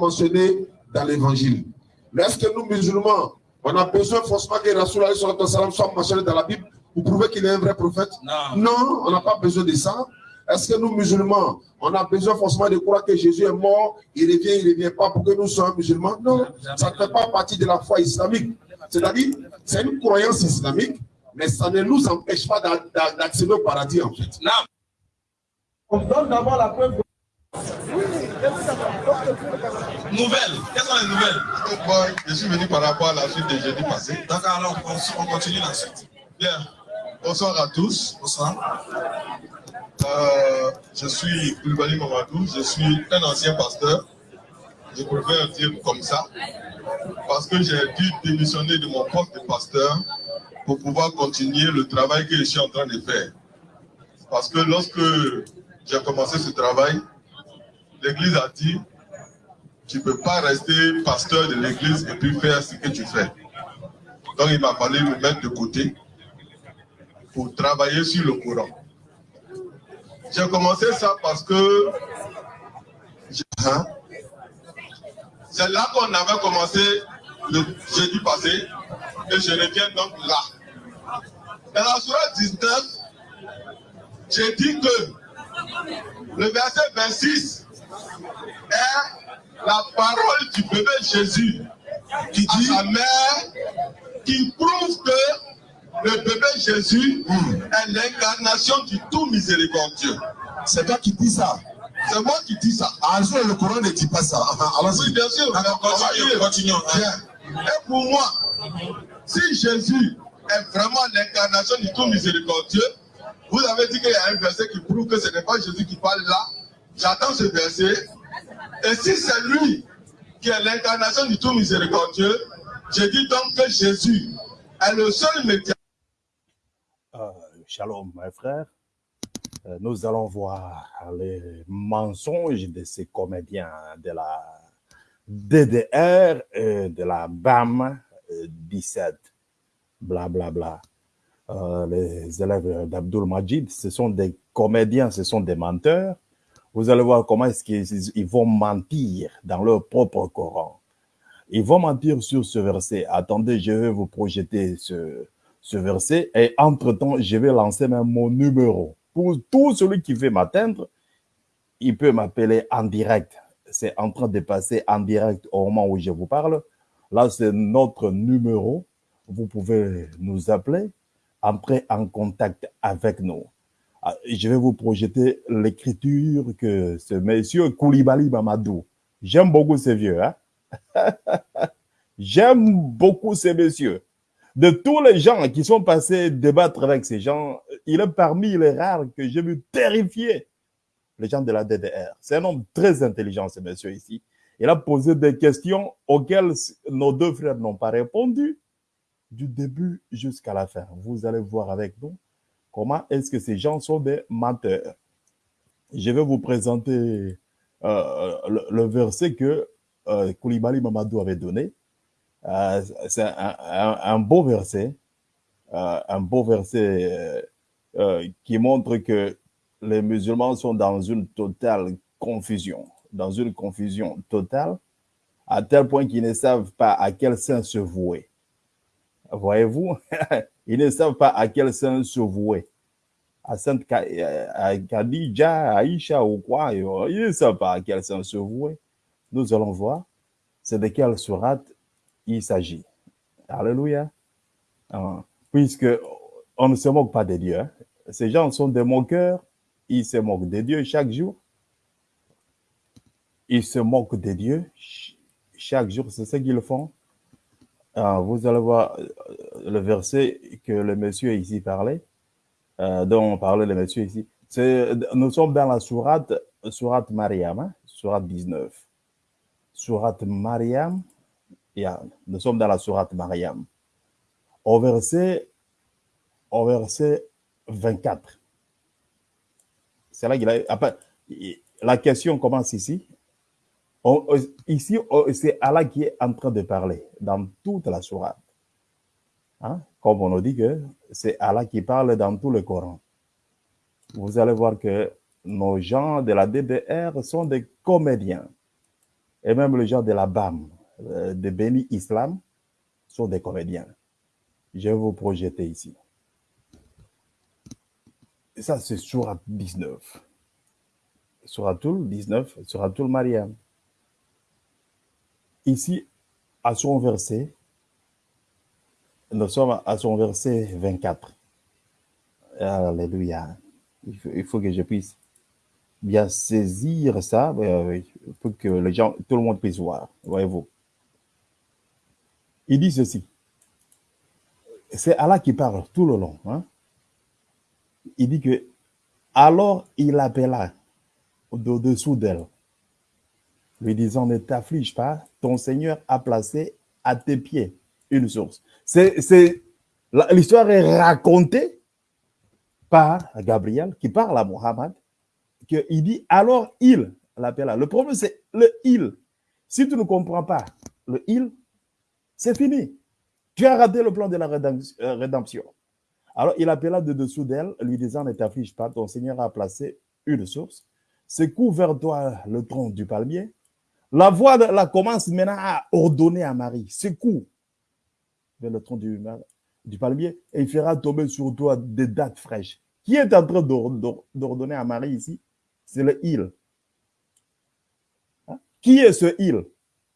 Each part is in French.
mentionné dans l'évangile. Mais est-ce que nous, musulmans, on a besoin forcément que Rasoul soit mentionné dans la Bible pour prouver qu'il est un vrai prophète? Non. Non, on n'a pas besoin de ça. Est-ce que nous, musulmans, on a besoin forcément de croire que Jésus est mort, il revient, il ne revient pas pour que nous soyons musulmans? Non, ça ne fait pas partie de la foi islamique. C'est-à-dire, c'est une croyance islamique, mais ça ne nous empêche pas d'accéder au paradis, en fait. Non. On donne d'abord la preuve. Nouvelles. Quelles sont les nouvelles? Je suis venu par rapport à la suite de jeudi passé. D'accord, alors on, on continue la suite. Bien. Bonsoir à tous. Bonsoir. Euh, je suis Koulibaly Mamadou, je suis un ancien pasteur. Je préfère dire comme ça, parce que j'ai dû démissionner de mon poste de pasteur pour pouvoir continuer le travail que je suis en train de faire. Parce que lorsque j'ai commencé ce travail, l'Église a dit, tu ne peux pas rester pasteur de l'Église et puis faire ce que tu fais. Donc il m'a fallu me mettre de côté pour travailler sur le courant. J'ai commencé ça parce que hein, c'est là qu'on avait commencé le jeudi passé et je reviens donc là. Dans la soirée 19, j'ai dit que le verset 26 est la parole du bébé Jésus qui dit à sa mère qui prouve que le bébé Jésus est l'incarnation du tout miséricordieux. C'est toi qui dis ça. C'est moi qui dis ça. Ah, le Coran ne dit pas ça. Alors, oui, bien sûr. Continuons, continuons. Bien. Et pour moi, si Jésus est vraiment l'incarnation du tout miséricordieux, vous avez dit qu'il y a un verset qui prouve que ce n'est pas Jésus qui parle là. J'attends ce verset. Et si c'est lui qui est l'incarnation du tout miséricordieux, je dis donc que Jésus est le seul médiateur. Euh, shalom, mes frères. Euh, nous allons voir les mensonges de ces comédiens de la DDR et de la BAM 17. Blablabla. Bla, bla. euh, les élèves d'Abdul Majid, ce sont des comédiens, ce sont des menteurs. Vous allez voir comment est-ce qu'ils vont mentir dans leur propre Coran. Ils vont mentir sur ce verset. Attendez, je vais vous projeter ce, ce verset et entre-temps, je vais lancer même mon numéro. Pour tout celui qui veut m'atteindre, il peut m'appeler en direct. C'est en train de passer en direct au moment où je vous parle. Là, c'est notre numéro. Vous pouvez nous appeler, entrer en contact avec nous. Je vais vous projeter l'écriture que ce monsieur Koulibaly Mamadou. J'aime beaucoup ces vieux, hein? J'aime beaucoup ces messieurs de tous les gens qui sont passés débattre avec ces gens, il est parmi les rares que j'ai vu terrifier les gens de la DDR. C'est un homme très intelligent, ce monsieur ici. Il a posé des questions auxquelles nos deux frères n'ont pas répondu du début jusqu'à la fin. Vous allez voir avec nous comment est-ce que ces gens sont des menteurs? Je vais vous présenter euh, le, verset que euh, Koulibaly Mamadou avait donné. Euh, c'est un, beau verset, un beau verset qui montre que les musulmans sont dans une totale confusion, dans une confusion totale, à tel point qu'ils ne savent pas à quel saint se vouer. Voyez-vous, ils ne savent pas à quel saint se vouer. À Sainte Khadija, Aïcha ou quoi, ils ne savent pas à quel saint se vouer. Nous allons voir c'est de quelle sourate il s'agit. Alléluia. Ah, puisque on ne se moque pas de Dieu. Hein. Ces gens sont des moqueurs. Ils se moquent de Dieu chaque jour. Ils se moquent de Dieu chaque jour. C'est ce qu'ils font. Ah, vous allez voir le verset que le monsieur ici parlait, euh, dont parlait le monsieur ici. Nous sommes dans la sourate, sourate Mariam, hein, sourate 19. Sourate Mariam. Nous sommes dans la sourate Mariam. Au verset, au verset 24. C'est là qu'il a. Après, la question commence ici. Ici, c'est Allah qui est en train de parler dans toute la sourate. Hein? Comme on nous dit que c'est Allah qui parle dans tout le Coran. Vous allez voir que nos gens de la DDR sont des comédiens. et même les gens de la BAM, euh, de Béni Islam, sont des comédiens. Je vais vous projeter ici. Ça, c'est Surat 19. Suratul 19, Suratul Mariam. Ici, à son verset, nous sommes à son verset 24. Alléluia. Il faut, que je puisse bien saisir ça pour que les gens, tout le monde puisse voir. Voyez-vous. Il dit ceci. C'est Allah qui parle tout le long. hein. Il dit que alors il appela au-dessous d'elle, lui disant ne t'afflige pas, ton Seigneur a placé à tes pieds une source. C'est, l'histoire est racontée par Gabriel qui parle à Mohammed, qu'il dit alors il l'appela. Le problème, c'est le il. Si tu ne comprends pas le il, c'est fini. Tu as raté le plan de la euh, rédemption. Alors il appela de dessous d'elle, lui disant Ne t'afflige pas, ton Seigneur a placé une source. Secoue vers toi le tronc du palmier. La voix de la commence maintenant à ordonner à Marie Secoue vers le tronc du, palmier et il fera tomber sur toi des dates fraîches. Qui est en train d'or- d'or- d'ordonner à Marie ici? C'est le il. Hein? Qui est ce il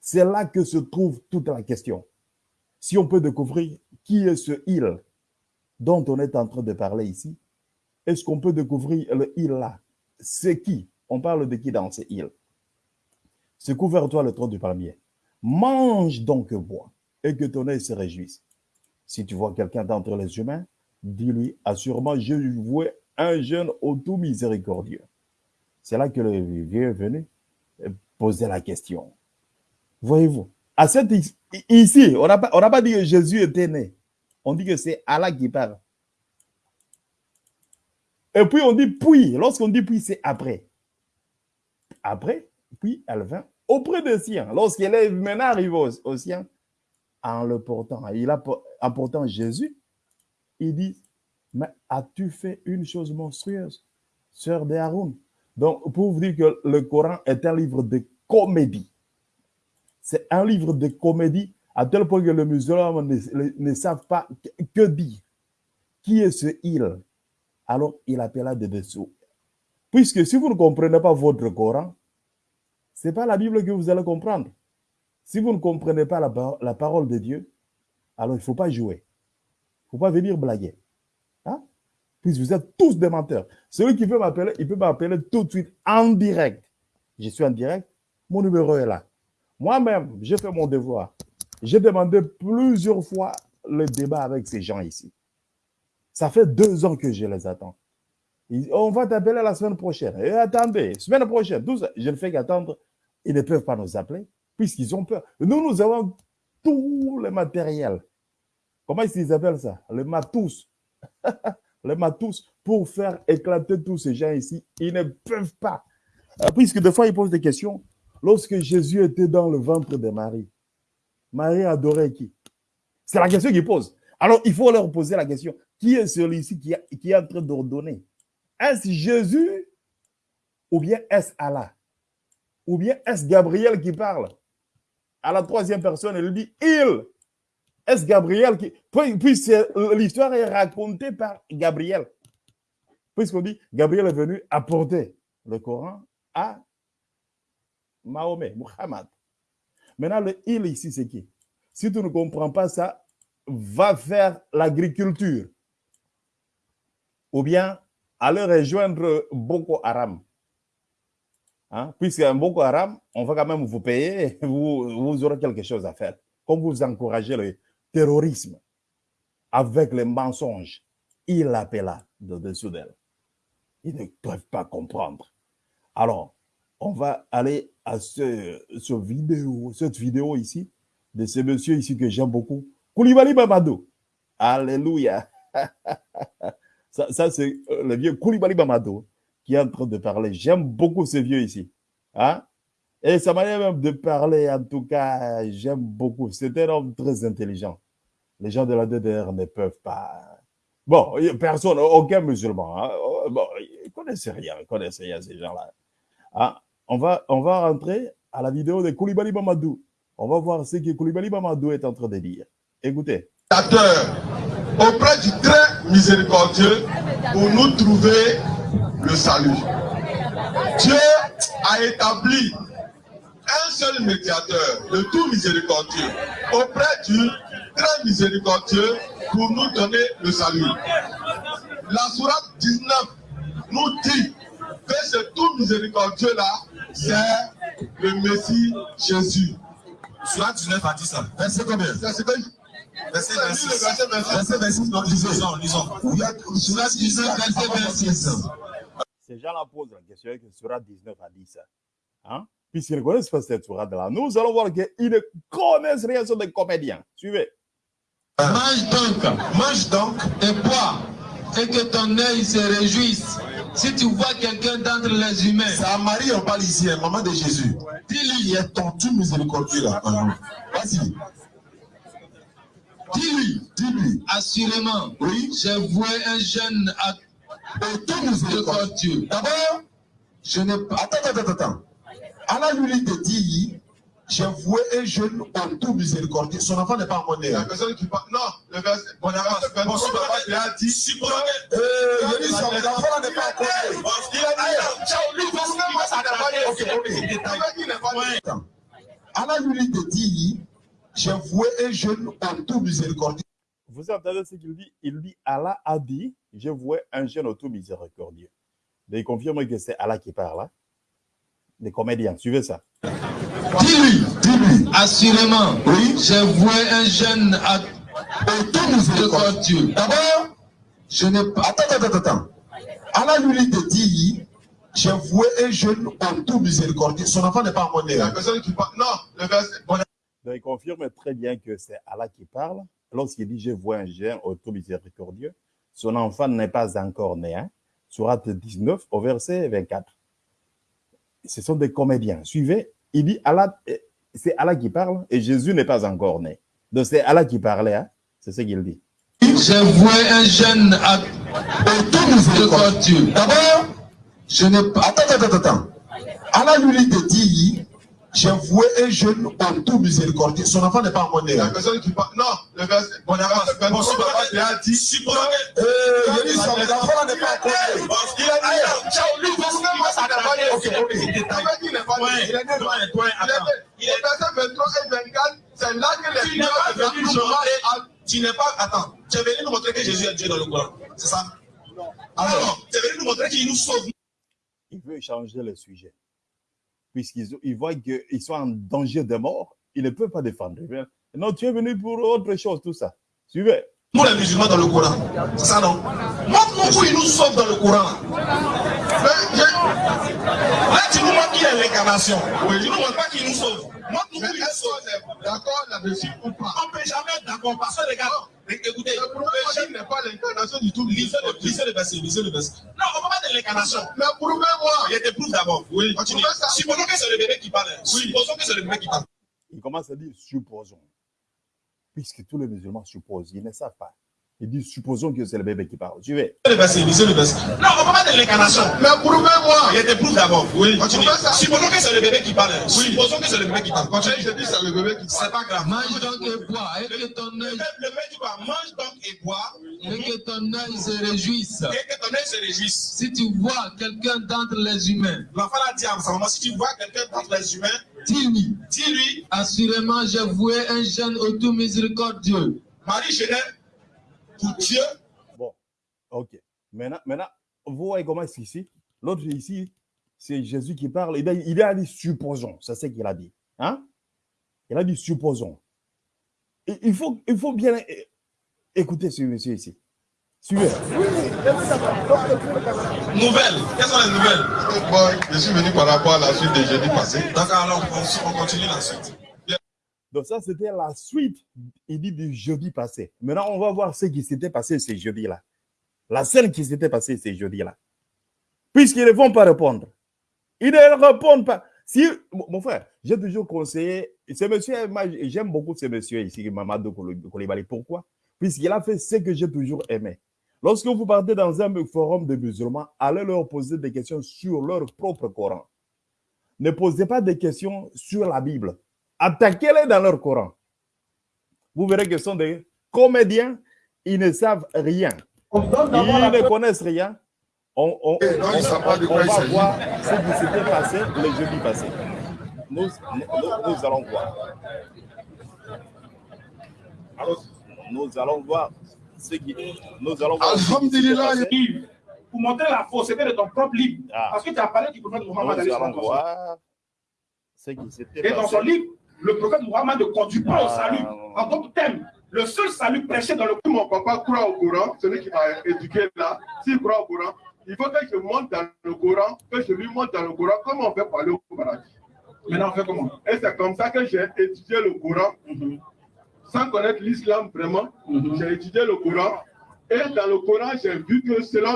C'est là que se trouve toute la question. Si on peut découvrir qui est ce il dont on est en train de parler ici, est-ce qu'on peut découvrir le il là? C'est qui? On parle de qui dans ce il Secoue vers toi le tronc du palmier. Mange donc bois, et que ton œil se réjouisse. Si tu vois quelqu'un d'entre les humains, dis-lui, assurément, je vois un jeune au tout miséricordieux. C'est là que le vieux est venu poser la question. Voyez-vous, à cette, ici, on n'a pas, pas dit que Jésus était né. On dit que c'est Allah qui parle. Et puis on dit puis. Lorsqu'on dit puis, c'est après. Après, puis elle vint auprès des siens. Lorsqu'elle est maintenant arrivée aux, aux siens, en le portant, il a, en portant Jésus, il dit, mais as-tu fait une chose monstrueuse, sœur de Haroun? Donc, pour vous dire que le Coran est un livre de comédie. C'est un livre de comédie à tel point que les musulmans ne savent pas que, que dire. Qui est ce il? Alors, il appela de dessous. Puisque si vous ne comprenez pas votre Coran, ce n'est pas la Bible que vous allez comprendre. Si vous ne comprenez pas la, par- la parole de Dieu, alors il ne faut pas jouer. Il ne faut pas venir blaguer. Hein? Puisque vous êtes tous des menteurs. Celui qui veut m'appeler, il peut m'appeler tout de suite en direct. Je suis en direct, mon numéro est là. Moi-même, j'ai fait mon devoir. J'ai demandé plusieurs fois le débat avec ces gens ici. Ça fait deux ans que je les attends. Ils- on va t'appeler la semaine prochaine. Attendez, semaine prochaine, 12, je ne fais qu'attendre. Ils ne peuvent pas nous appeler puisqu'ils ont peur. Nous, nous avons tout le matériel. Comment qu'ils appellent ça? Le matos. le matos pour faire éclater tous ces gens ici. Ils ne peuvent pas. Euh, Puisque des fois, ils posent des questions. Lorsque Jésus était dans le ventre de Marie, Marie adorait qui? C'est la question qu'ils posent. Alors, il faut leur poser la question. Qui est celui-ci qui, qui est en train d'ordonner? Est-ce Jésus ou bien est-ce Allah? Ou bien est-ce Gabriel qui parle? À la troisième personne, elle dit il. Est-ce Gabriel qui. Puis, l'histoire est racontée par Gabriel. Puisqu'on dit Gabriel est venu apporter le Coran à Mahomet, Muhammad. Maintenant, le il ici, c'est qui? Si tu ne comprends pas ça, va faire l'agriculture. Ou bien aller rejoindre Boko Haram. Hein? Puisqu'un Boko Haram, on va quand même vous payer, vous, vous aurez quelque chose à faire. Comme vous encouragez le terrorisme avec les mensonges, il appela de dessous d'elle. Ils ne peuvent pas comprendre. Alors, on va aller à ce, vidéo, cette vidéo ici, de ce monsieur ici que j'aime beaucoup, Koulibaly Mamadou. Alléluia. ça, ça c'est euh, le vieux Koulibaly Mamadou qui est en train de parler. J'aime beaucoup ce vieux ici. Hein? Et sa manière même de parler, en tout cas, j'aime beaucoup. C'est un homme très intelligent. Les gens de la DDR ne peuvent pas. Bon, personne, aucun musulman. Hein? Oh, Bon, ils ne connaissent rien, ils connaissent rien, ces gens-là. Ah, on, va, on va rentrer à la vidéo de Koulibaly Mamadou. On va voir ce que Koulibaly Mamadou est en train de dire. Écoutez. Auprès du très miséricordieux pour nous trouver le salut. Dieu a établi un seul médiateur, le tout miséricordieux, auprès du très miséricordieux pour nous donner le salut. La sourate 19 nous dit que ce tout miséricordieux-là, c'est le Messie Jésus. Sourate 19 a dit ça. Verset combien? Verset 26. Verset Verset 26. 26. Verset 26, non, lisez. Lisons, lisons. Il y a Sourate 19, verset 26. Ces gens-là posent la question que Surah 19 a dit ça. Hein? Puisqu'ils ne connaissent pas cette Surah-là, nous allons voir qu'ils ne connaissent rien sur des comédiens. Suivez. Mange donc, mange donc et bois, et que ton œil se réjouisse. Si tu vois quelqu'un d'entre les humains, C'est à Marie, on parle ici, hein, maman de Jésus. Dis-lui, il y a ton tout miséricordieux là. Vas-y. Dis-lui, dis-lui. assurément, Oui. j'ai voué un jeune à Tout miséricordieux. miséricordieux. D'abord, je n'ai pas. Attends, attends, attends, attends. Allah lui te dit, j'ai voué un jeune au tout miséricordieux. Son enfant n'est pas en monnaie. La personne qui parle. Non, le verset. Bon, verset 23, Bon, si papa lui a dit. Euh, il dit son enfant n'est pas en monnaie. Il a dit. Ciao, lui, parce que. Allah lui te dit, j'ai voué un jeune au tout miséricordieux. Vous entendez ce qu'il dit? Il dit Allah a dit Je vois un jeune auto miséricordieux. Mais il confirme que c'est Allah qui parle. Hein? Des comédiens, suivez ça. Dis-lui, Dis-lui, assurément, Oui. j'ai voué un jeune à au tout miséricordieux. D'abord, je n'ai pas. Attends, attends, attends, attends. Allah lui te dit, j'ai voué un jeune au tout miséricordieux. Son enfant n'est pas en. La personne qui parle. Non, le verset. Bon, Donc il confirme très bien que c'est Allah qui parle. Lorsqu'il dit Je vois un jeune auto miséricordieux, son enfant n'est pas encore né. Hein? Surat 19 au verset 24. Ce sont des comédiens. Suivez. Il dit c'est Allah qui parle et Jésus n'est pas encore né. Donc c'est Allah qui parlait. Hein? C'est ce qu'il dit. J'ai voué un jeune à Au tout. D'abord, je n'ai pas. Attends, attends, attends. Allah lui dit, j'ai voué un jeune au tout miséricordieux. Son enfant n'est pas en monnaie. la personne qui parle. Non, le verset. Bon, verset 23, Bon, papa lui a dit. Euh, il dit son enfant n'est pas en monnaie. Il a dit. Ciao, lui, n'a pas dit. Ok, ok. Il. Il est né. Toi, toi, Il est né. Il est verset 23 et 24. C'est là que les Tu n'es pas filles venu montrer. Tu n'es pas. Attends. Tu es venu nous montrer que Jésus est Dieu dans le Coran. C'est ça? Alors, tu es venu nous montrer qu'il nous sauve. Il veut changer le sujet. Puisqu'ils ils voient qu'ils sont en danger de mort, ils ne peuvent pas défendre. Veulent, Non, tu es venu pour autre chose, tout ça. Suivez. Nous, les musulmans dans le Coran. C'est ça, non? Montre-nous où il nous sauve dans le Coran. Là, tu nous montres qu'il est l'incarnation. Oui, tu nous montres pas qu'il nous sauve. Mais est-ce qu'on est d'accord là-dessus ou pas? On ne peut jamais être d'accord parce que, regarde, écoutez, Le prophète n'est pas l'incarnation du tout. lisez le, lisez le verset, lisez le verset. Non, on ne peut pas être l'incarnation. Mais prouvez-moi. Il te prouve d'abord. Oui, continue. Prouvez ça. Supposons que c'est le bébé qui parle. Supposons que c'est le bébé qui parle. Il commence à dire supposons. Puisque tous les musulmans supposent, ils ne savent pas. Ils disent supposons que c'est le bébé qui parle. Suivez. Lisez le verset, lisez le verset. Non, on pas être l'incarnation. Mais prouvez-moi. Il te prouve d'abord. Oui, continue. Prouvez ça. Supposons que c'est le bébé qui parle. Supposons que c'est le bébé qui parle. Continue, je dis c'est le bébé qui C'est pas grave. mange donc et bois, et que ton œil, le bébé dit quoi Mange donc et bois, et que ton œil se réjouisse. et que ton œil se réjouisse. Si tu vois quelqu'un d'entre les humains, L'enfant a dit à sa maman, si tu vois quelqu'un d'entre les humains, dis-lui, dis-lui, assurément j'ai voué un jeune au tout miséricordieux. Marie Genève, pour Dieu, Bon, ok. Maintenant, maintenant vous voyez comment c'est ici L'autre ici, c'est Jésus qui parle. Il a, il a dit supposons. C'est ce qu'il a dit. Hein? Il a dit supposons. Et il, faut, il faut bien é- écouter ce monsieur ici. Suivez. nouvelle. Quelles sont les nouvelles? Je suis venu par rapport à la suite de jeudi passé. D'accord, alors on, on continue la suite. Donc ça, c'était la suite, il dit, du jeudi passé. Maintenant, on va voir ce qui s'était passé ce jeudi-là. La scène qui s'était passée ce jeudi-là. Puisqu'ils ne vont pas répondre. Ils ne répondent pas. Si, mon frère, j'ai toujours conseillé, ce monsieur, j'aime beaucoup ce monsieur ici, Mamadou Koulibaly. Pourquoi? Puisqu'il a fait ce que j'ai toujours aimé. Lorsque vous partez dans un forum de musulmans, allez leur poser des questions sur leur propre Coran. ne posez pas de questions sur la Bible. Attaquez-les dans leur Coran. Vous verrez que ce sont des comédiens, ils ne savent rien. Ils ne connaissent rien. On, on, Et non, on- on va voir ce qui s'était passé le jeudi passé. Nous, nous, nous allons voir. Nous allons voir ce qui. Nous allons voir. ce qui s'était Alhamdulillah, pour montrer la fausseté de ton propre livre. Ah. Parce que tu as parlé du prophète Mohammed. Nous allons voir ce qui s'était Et dans son livre, le prophète Mohammed ne conduit pas au Ah. salut. En tant que thème, le seul salut prêché dans le Si mon papa croit au Coran, celui qui m'a éduqué là, s'il croit au Coran, il faut que je monte dans le Coran, que je lui montre dans le Coran comment on fait parler au paradis. Maintenant, on fait comment? Et c'est comme ça que j'ai étudié le Coran, sans connaître l'islam vraiment. J'ai étudié le Coran. Et dans le Coran, j'ai vu que selon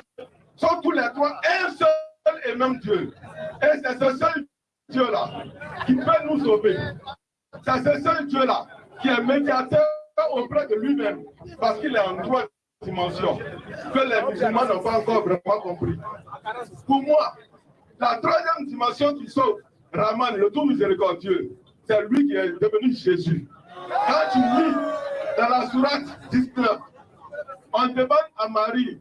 sont tous les trois un seul et même Dieu. Et c'est ce seul Dieu-là qui peut nous sauver. C'est ce seul Dieu-là qui est médiateur auprès de lui-même, parce qu'il est en trois dimensions, que les musulmans n'ont pas encore vraiment compris. Pour moi, la troisième dimension qui sauve Rahman, le tout miséricordieux, c'est lui qui est devenu Jésus. Quand tu lis dans la sourate 19, on demande à Marie,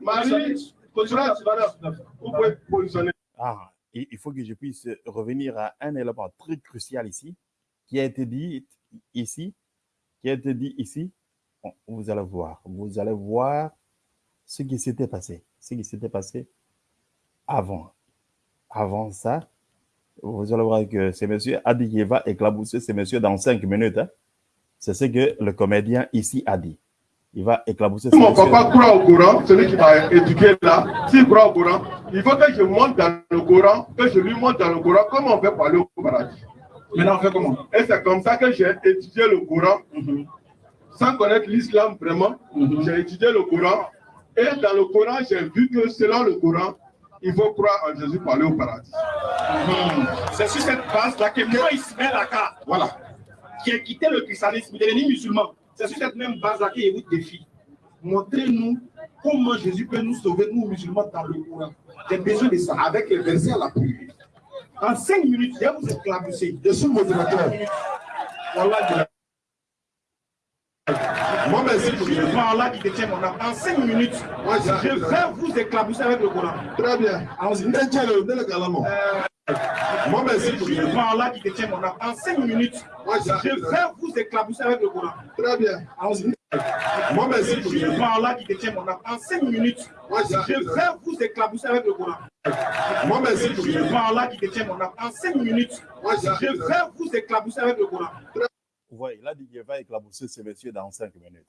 Marie, sourate 19, vous pouvez positionner. Ah, il faut que je puisse revenir à un élément très crucial ici, qui a été dit ici, qui a été dit ici. Bon, Vous allez voir, vous allez voir ce qui s'était passé, ce qui s'était passé avant. Avant ça, vous allez voir que ce monsieur a dit qu'il va éclabousser ce monsieur dans cinq minutes. hein. C'est ce que le comédien ici a dit. Il va éclabousser Si mon papa croit au Coran, celui qui m'a éduqué là, s'il croit au Coran, il faut que je monte dans le Coran, que je lui montre dans le Coran comment on fait parler au paradis. Maintenant, on fait comment? Et c'est comme ça que j'ai étudié le Coran, sans connaître l'islam vraiment. J'ai étudié le Coran. Et dans le Coran, j'ai vu que selon le Coran, il faut croire en Jésus pour aller au paradis. C'est sur cette base-là que moi, Ismaël Aka, Voilà. qui a quitté le christianisme, il est devenu musulman. C'est sur cette même base-là qu'il vous défie. Montrez-nous comment Jésus peut nous sauver, nous musulmans, dans le Coran. J'ai besoin de ça. Avec les versets à l'appui. En cinq minutes, je vais vous éclabousser. Je suis modérateur. Moi, merci je pour Allah qui détient mon âme. En cinq minutes, je vais vous éclabousser avec le Coran. Très bien. Allons-y. Ndelekalamo. Moi, merci Je pour suis Allah qui détient mon âme. En cinq minutes, je vais vous éclabousser avec le Coran. Très bien. Allons-y. Moi, merci Je suis Allah qui détient mon âme. En cinq minutes, Moi, j'ai- je vais vous éclabousser avec le Coran. Moi, merci Je suis Allah qui détient mon âme. En cinq minutes, Moi, j'ai- je vais vous éclabousser avec le Coran. Ouais, il a dit qu'il va éclabousser ce monsieur dans cinq minutes.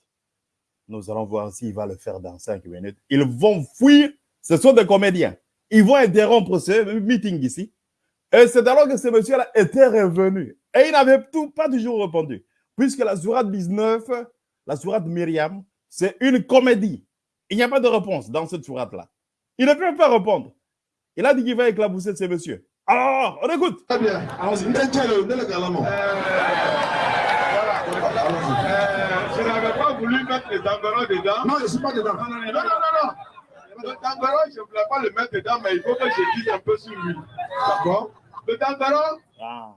Nous allons voir s'il va le faire dans cinq minutes. Ils vont fuir. Ce sont des comédiens. Ils vont interrompre ce meeting ici. Et c'est alors que ce monsieur-là était revenu. Et il n'avait tout, pas toujours répondu. Puisque la sourate 19, la sourate Myriam, c'est une comédie. Il n'y a pas de réponse dans cette sourate-là. Il ne peut pas répondre. Il a dit qu'il va éclabousser ce monsieur. Alors, on écoute. Très bien. Allons-y. Ndelekalamo. Euh, je n'avais pas voulu mettre les environs dedans. Non, je ne suis pas dedans. Non, non, non, non, non. Le Tangaron, je ne voulais pas le mettre dedans, mais il faut que je dise un peu sur lui. D'accord? Le Tangaron, Ah,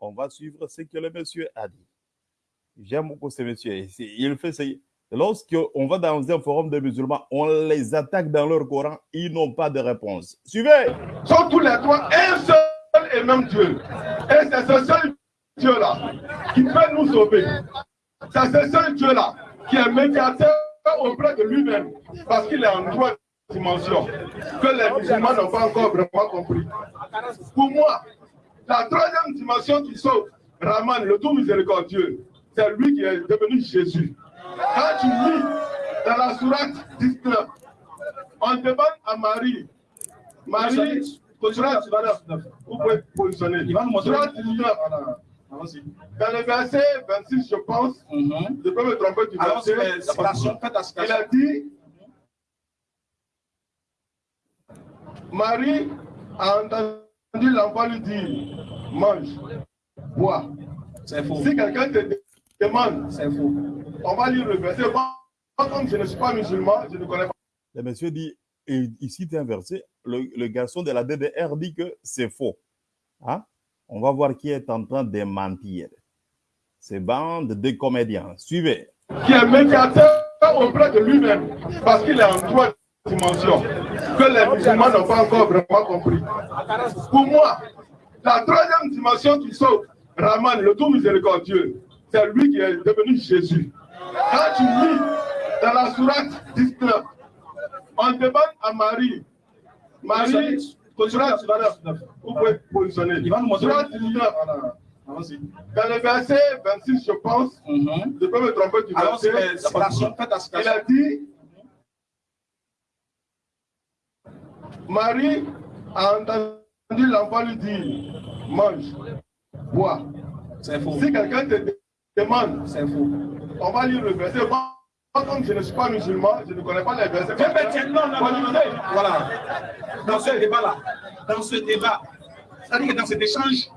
on va suivre ce que le monsieur a dit. J'aime beaucoup ce monsieur. Et c'est- Il fait ça. Lorsqu'on va dans un forum de musulmans, on les attaque dans leur Coran, ils n'ont pas de réponse. Suivez. sont tous les trois un seul et même Dieu. Et c'est ce seul Dieu-là qui peut nous sauver. C'est ce seul Dieu-là qui est médiateur auprès de lui-même, parce qu'il est en trois dimensions, que les musulmans n'ont pas encore vraiment compris. Pour moi, la troisième dimension qui sauve Rahman, le tout miséricordieux, c'est lui qui est devenu Jésus. Quand tu lis dans la sourate 19, on demande à Marie, Marie, sourate 19, vous pouvez positionner. Sourate 19, Allons-y. dans le verset 26, je pense, je peux me tromper du verset. Il a dit, Marie a entendu l'enfant lui dire, mange, bois. C'est faux. Si quelqu'un te demande, C'est faux. on va lire le verset. Moi, comme je ne suis pas musulman, je ne connais pas. Le monsieur dit, et il cite un verset, le, le garçon de la DDR dit que c'est faux. Hein? On va voir qui est en train de mentir. Ces bandes de comédiens. Suivez. Qui est médiateur auprès de lui-même, parce qu'il est en trois dimensions, que les musulmans n'ont pas encore vraiment compris. Pour moi, la troisième dimension qui sauve Raman, le tout miséricordieux, c'est lui qui est devenu Jésus. Quand tu lis dans la sourate 19, on demande à Marie, Marie, sourate 19, vous pouvez positionner. Sourate 19, Allons-y. dans le verset 26, je pense, Mhm. je peux me tromper du verset, il a dit, Marie a entendu l'enfant lui dire, mange, bois. C'est faux. Si quelqu'un te demande, C'est faux. on va lire le verset. Moi, comme je ne suis pas musulman, je ne connais pas les versets. Mais, non, non. Voilà. Dans ce débat-là, dans ce débat, c'est-à-dire que dans cet échange,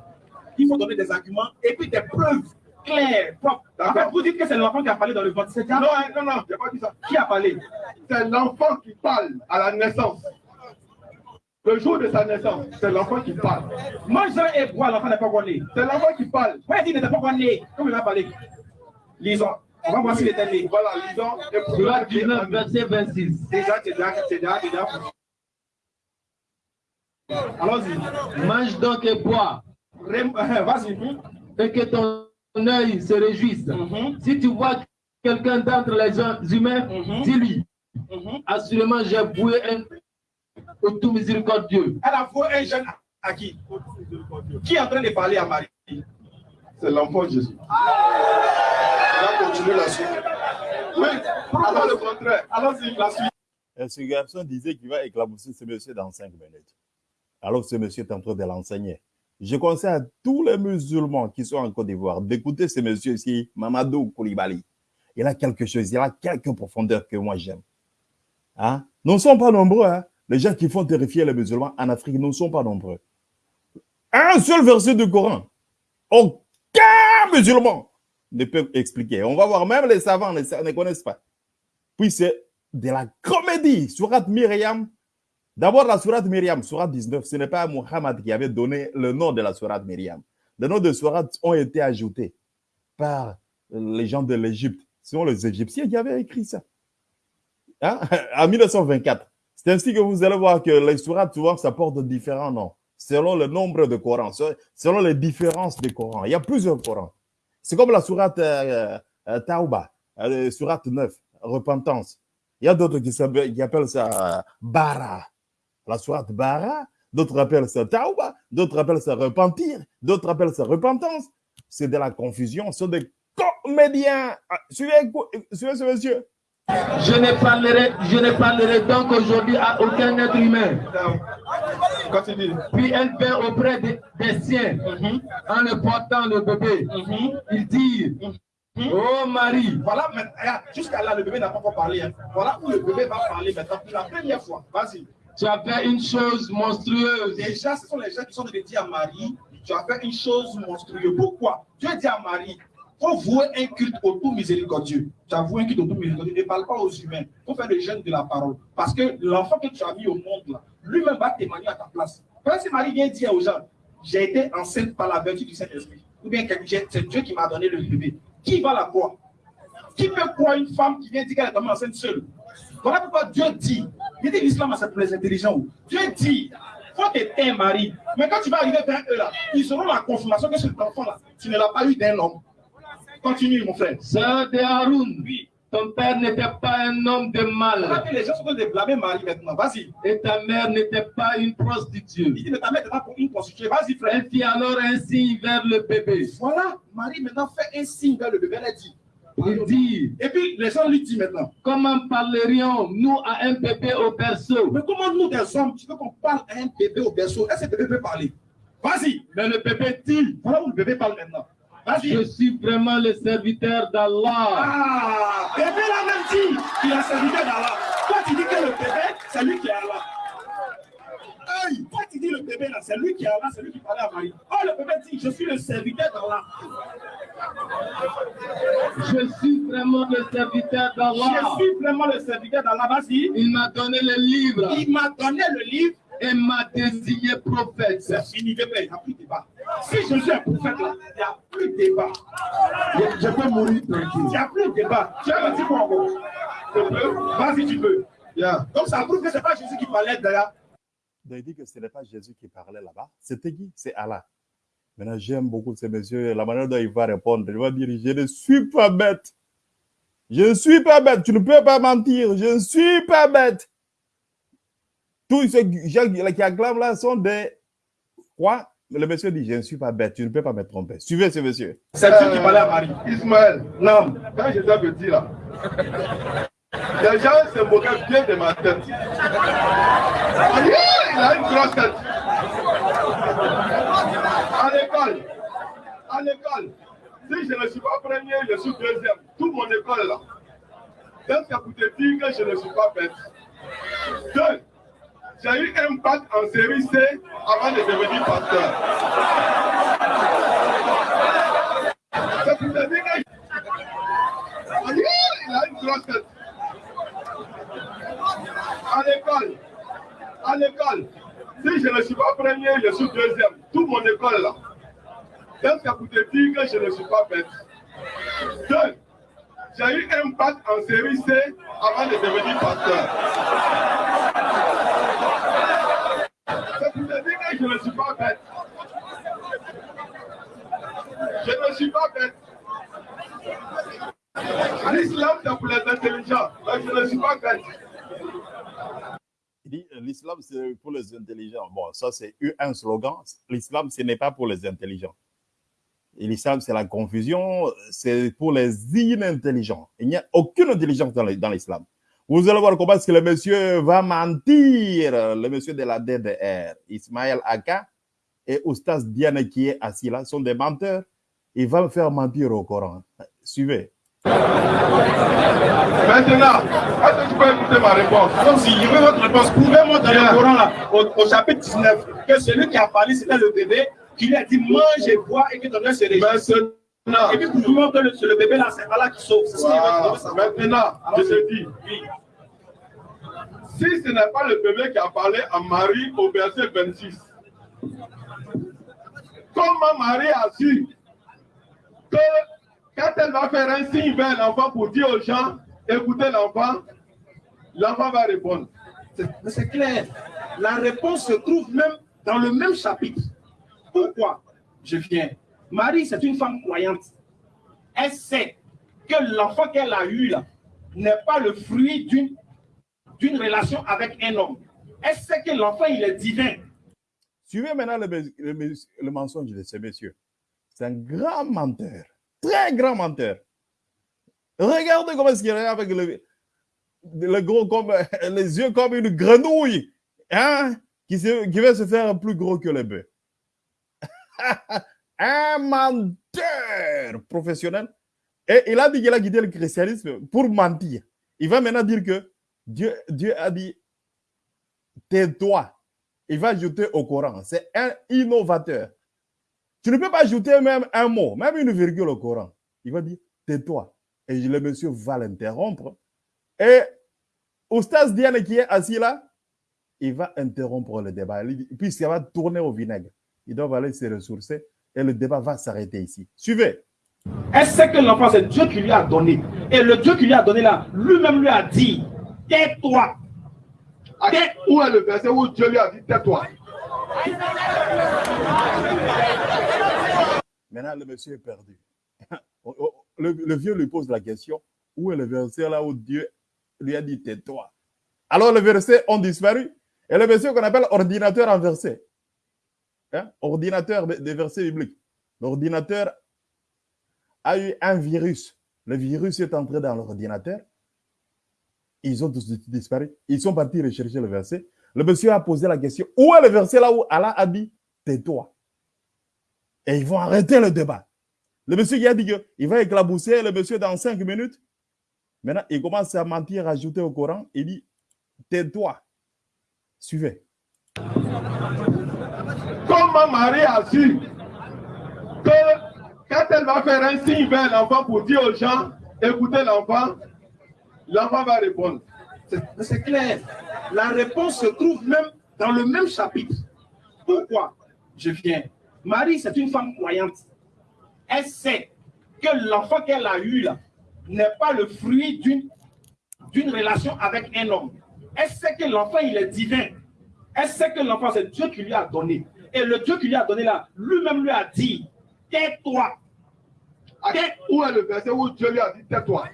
il faut donner des arguments et puis des preuves claires, propres. En fait, vous dites que c'est l'enfant qui a parlé dans le ventre. C'est Non, hein, non, non, je n'ai pas dit ça? qui a parlé? C'est l'enfant qui parle à la naissance. Le jour de sa naissance, c'est l'enfant qui parle. Mange et bois, l'enfant n'est pas né. C'est l'enfant qui parle. Ouais, il n'était pas encore né. Comme il a parlé. Lisons. On va voir s'il était né. Voilà, lisons. Surat 19, verset 26. Déjà, c'est déjà, c'est déjà, déjà. Allons-y. Mange donc et bois, Vas-y. et que ton œil se réjouisse. Mhm. Si tu vois quelqu'un d'entre les hum- humains, Mhm. dis-lui, Mhm. assurément j'ai voué un au tout miséricordieux. Elle a voué un jeune à qui? Qui est en train de parler à Marie? C'est l'enfant Jésus. On va continuer la suite. Oui, alors le contraire. Allons-y, la suite. Et ce garçon disait qu'il va éclabousser ce monsieur dans cinq minutes. Alors ce monsieur est en train de l'enseigner. Je conseille à tous les musulmans qui sont en Côte d'Ivoire d'écouter ce monsieur ici, Mamadou Koulibaly. Il a quelque chose, il a quelques profondeurs que moi j'aime. Hein? Nous ne sommes pas nombreux. Hein? Les gens qui font terrifier les musulmans en Afrique, ne sommes pas nombreux. Un seul verset du Coran. Aucun musulman ne peut expliquer. On va voir, même les savants ne, ne connaissent pas. Puis c'est de la comédie. Surat Myriam. D'abord, la Surat Myriam, Surat 19, ce n'est pas Muhammad qui avait donné le nom de la Surat Myriam. Les noms de Surat ont été ajoutés par les gens de l'Égypte. Ce sont les Égyptiens qui avaient écrit ça. Hein? En 1924. C'est ainsi que vous allez voir que les Surats, souvent, ça porte différents noms, selon le nombre de Corans, selon les différences des Corans. Il y a plusieurs Corans. C'est comme la Surat euh, euh, Tauba, euh, Surat 9, repentance. Il y a d'autres qui, appellent ça euh, Bara, la Surat Bara. D'autres appellent ça Tauba, d'autres appellent ça repentir, d'autres appellent ça repentance. C'est de la confusion, ce sont des comédiens. Ah, Suivez, suivez ce monsieur. Je ne parlerai, je ne parlerai donc aujourd'hui à aucun être humain. Continue. Puis elle vint auprès des, des siens en le portant le bébé. Il dit, oh Marie, Voilà, regarde, jusqu'à là, le bébé n'a pas encore parlé. hein. Voilà où le bébé va parler maintenant pour la première fois. Vas-y. tu as fait une chose monstrueuse. Déjà, ce sont les gens qui sont de dire à Marie, tu as fait une chose monstrueuse. Pourquoi? Dieu dit à Marie, faut vouer un culte au tout miséricordieux. Tu as voué un culte au tout miséricordieux. Ne parle pas aux humains. Faut faire le jeûne de la parole. Parce que l'enfant que tu as mis au monde, là, lui-même va témoigner à ta place. Quand si Marie vient dire aux gens, j'ai été enceinte par la vertu du Saint-Esprit, ou bien c'est Dieu qui m'a donné le bébé, qui va la croire? Qui peut croire une femme qui vient dire qu'elle est tombée enceinte seule? Voilà pourquoi Dieu dit, il dit l'islam, c'est pour les intelligents. Dieu dit, faut t'éteindre Marie. Mais quand tu vas arriver vers eux là, ils auront la confirmation que cet enfant-là, tu ne l'as pas eu d'un homme. Continue, mon frère. Sœur de Haroun, Oui. ton père n'était pas un homme de mal les gens sont en train de blâmer Marie maintenant. Vas-y. et ta mère n'était pas une Il prostituée. dit, mais ta mère est là pour une prostituée. Vas-y, frère. Elle fit alors un signe vers le bébé. Voilà, Marie maintenant fait un signe vers le bébé. Elle a dit. Il dit, Et puis les gens lui disent maintenant, comment parlerions-nous à un bébé au berceau? mais comment nous des hommes, tu veux qu'on parle à un bébé au berceau? Est-ce que le bébé peut parler? Vas-y. Mais le bébé dit, Voilà où le bébé parle maintenant. Je suis vraiment le serviteur d'Allah. Ah, bébé l'a même dit qu'il a serviteur d'Allah. Toi, tu dis que le bébé, c'est lui qui est Allah. Toi, tu dis le bébé là, c'est lui qui est Allah, c'est lui qui parlait à Marie. Oh, le bébé dit, je suis le serviteur d'Allah. Je suis vraiment le serviteur d'Allah. Je suis vraiment le serviteur d'Allah. Vas-y. Il m'a donné le livre Il m'a donné le livre et m'a désigné prophète. C'est fini, il n'y a plus de débat. Si je suis un prophète, là, il n'y a plus de débat. Je, je peux mourir Il tranquille. n'y a plus de débat. Tu as dit quoi encore? Je peux? Vas-y, tu peux. Yeah. Donc ça prouve que ce n'est pas Jésus qui parlait d'ailleurs. Donc, il dit que ce n'est pas Jésus qui parlait là-bas. C'était qui? C'est Allah. Maintenant, j'aime beaucoup ces messieurs, la manière dont il va répondre. Il va dire, je ne suis pas bête. Je ne suis pas bête. Tu ne peux pas mentir. Je ne suis pas bête. Tous ceux gens qui acclament là sont des... Quoi? Le monsieur dit, je ne suis pas bête. Tu ne peux pas me tromper. Suivez ce monsieur. C'est Dieu qui parlait à Marie. Ismaël, Non. quand Jésus avait dit là, les gens se moquaient bien de ma tête. Il a une grosse tête. À l'école, à l'école, si je ne suis pas premier, je suis deuxième. Toute mon école là. Donc, ça pour te dire que je ne suis pas bête? Deux, j'ai eu un bac en série C avant de devenir pasteur. C'est pour te dire que ah, Il a une grosse tête. À l'école, à l'école, si je ne suis pas premier, je suis deuxième. Toute mon école là. Donc, ça pour te dire que je ne suis pas bête. Deux, j'ai eu un bac en série C avant de devenir pasteur. Je ne suis pas bête. Je ne suis pas bête. L'islam, c'est pour les intelligents. Je ne suis pas bête. Il dit, euh, l'islam, c'est pour les intelligents. Bon, ça, c'est un slogan. L'islam, ce n'est pas pour les intelligents. L'islam, c'est la confusion, c'est pour les inintelligents. Il n'y a aucune intelligence dans l'islam. Vous allez voir comment est-ce que le monsieur va mentir, le monsieur de la DDR, Ismaël Aka et Oustas Diane qui est assis là, sont des menteurs. Il va me faire mentir au Coran. Suivez. Maintenant, est-ce que tu peux écouter ma réponse? Donc si je veux votre réponse, prouvez-moi dans le Coran là, au, au chapitre 19, que celui qui a parlé, c'était le bébé, qui lui a dit mange et bois et que ton œil se réjouisse. Maintenant, Et puis prouvez-moi que le, c'est le bébé là, c'est Allah qui sauve. Voilà. maintenant, je te dis, Oui. Si ce n'est pas le bébé qui a parlé à Marie au verset 26, comment Marie a su que quand elle va faire un signe vers l'enfant pour dire aux gens, écoutez l'enfant, l'enfant va répondre. C'est- clair. La réponse se trouve même dans le même chapitre. Pourquoi Je viens? Marie, c'est une femme croyante. Elle sait que l'enfant qu'elle a eu là n'est pas le fruit d'une d'une relation avec un homme. Sait que l'enfant, il est divin? Suivez maintenant le, le mensonge de ce monsieur. C'est un grand menteur. Très grand menteur. Regardez comment est-ce qu'il est avec le, le gros comme, les yeux comme une grenouille. Hein? Qui, se- qui va se faire plus gros que le bœuf. un menteur professionnel. Et il a dit qu'il a quitté le christianisme pour mentir. Il va maintenant dire que Dieu, Dieu a dit tais-toi. Il va ajouter au Coran. C'est un innovateur. Tu ne peux pas ajouter même un mot, même une virgule au Coran. Il va dire tais-toi. Et le monsieur va l'interrompre. Et Oustaz Diane qui est assis là, il va interrompre le débat. Il dit- Puis ça va tourner au vinaigre. Ils doivent aller se ressourcer et le débat va s'arrêter ici. Suivez. Sait que l'enfant, c'est Dieu qui lui a donné? Et le Dieu qui lui a donné là, lui-même lui a dit, tais-toi. À- Où est le verset où Dieu lui a dit tais-toi? Maintenant, le monsieur est perdu. Oh, oh, Le, le vieux lui pose la question où est le verset là où Dieu lui a dit tais-toi? Alors, les versets ont disparu. Et le verset qu'on appelle ordinateur inversé. Hein? Ordinateur des versets bibliques. L'ordinateur a eu un virus. Le virus est entré dans l'ordinateur. Ils ont tous disparu. Ils sont partis rechercher le verset. Le monsieur a posé la question où est le verset là où Allah a dit tais-toi et ils vont arrêter le débat. Le monsieur qui a dit qu'il va éclabousser le monsieur dans cinq minutes. Maintenant, il commence à mentir, à ajouter au Coran. Il dit, tais-toi. Suivez. Comment Marie a su que quand elle va faire un signe vers l'enfant pour dire aux gens, écoutez l'enfant, l'enfant va répondre. C'est- clair. La réponse se trouve même dans le même chapitre. Pourquoi? Je viens Marie, c'est une femme croyante. Elle sait que l'enfant qu'elle a eu là n'est pas le fruit d'une d'une relation avec un homme. Elle sait que l'enfant, il est divin. Elle sait que l'enfant, c'est Dieu qui lui a donné. Et le Dieu qui lui a donné là, lui-même lui a dit, tais-toi. Tais- Où est le verset où Dieu lui a dit tais-toi?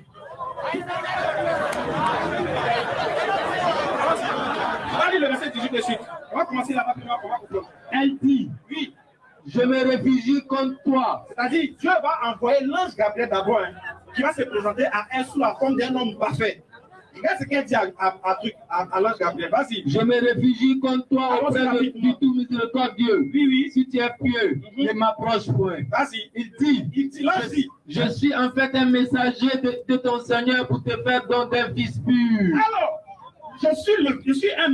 On va lire le verset 18 de suite. On va commencer là-bas, on va on va comprendre. Elle dit, Oui, je me réfugie contre toi. c'est-à-dire, Dieu va envoyer l'ange Gabriel d'abord, hein, qui va se présenter à elle sous la forme d'un homme parfait. Regarde ce qu'elle dit à, à, à truc- à- à l'ange Gabriel. Vas-y. Je me réfugie contre toi auprès de, du tout miséricordieux. Oui, oui. Si tu es pieux, Mhm. ne m'approche point. Vas-y. Il dit, Il dit, l'ange dit, je suis en fait un messager de, de ton Seigneur pour te faire don d'un fils pur. alors, je suis, le, je suis un...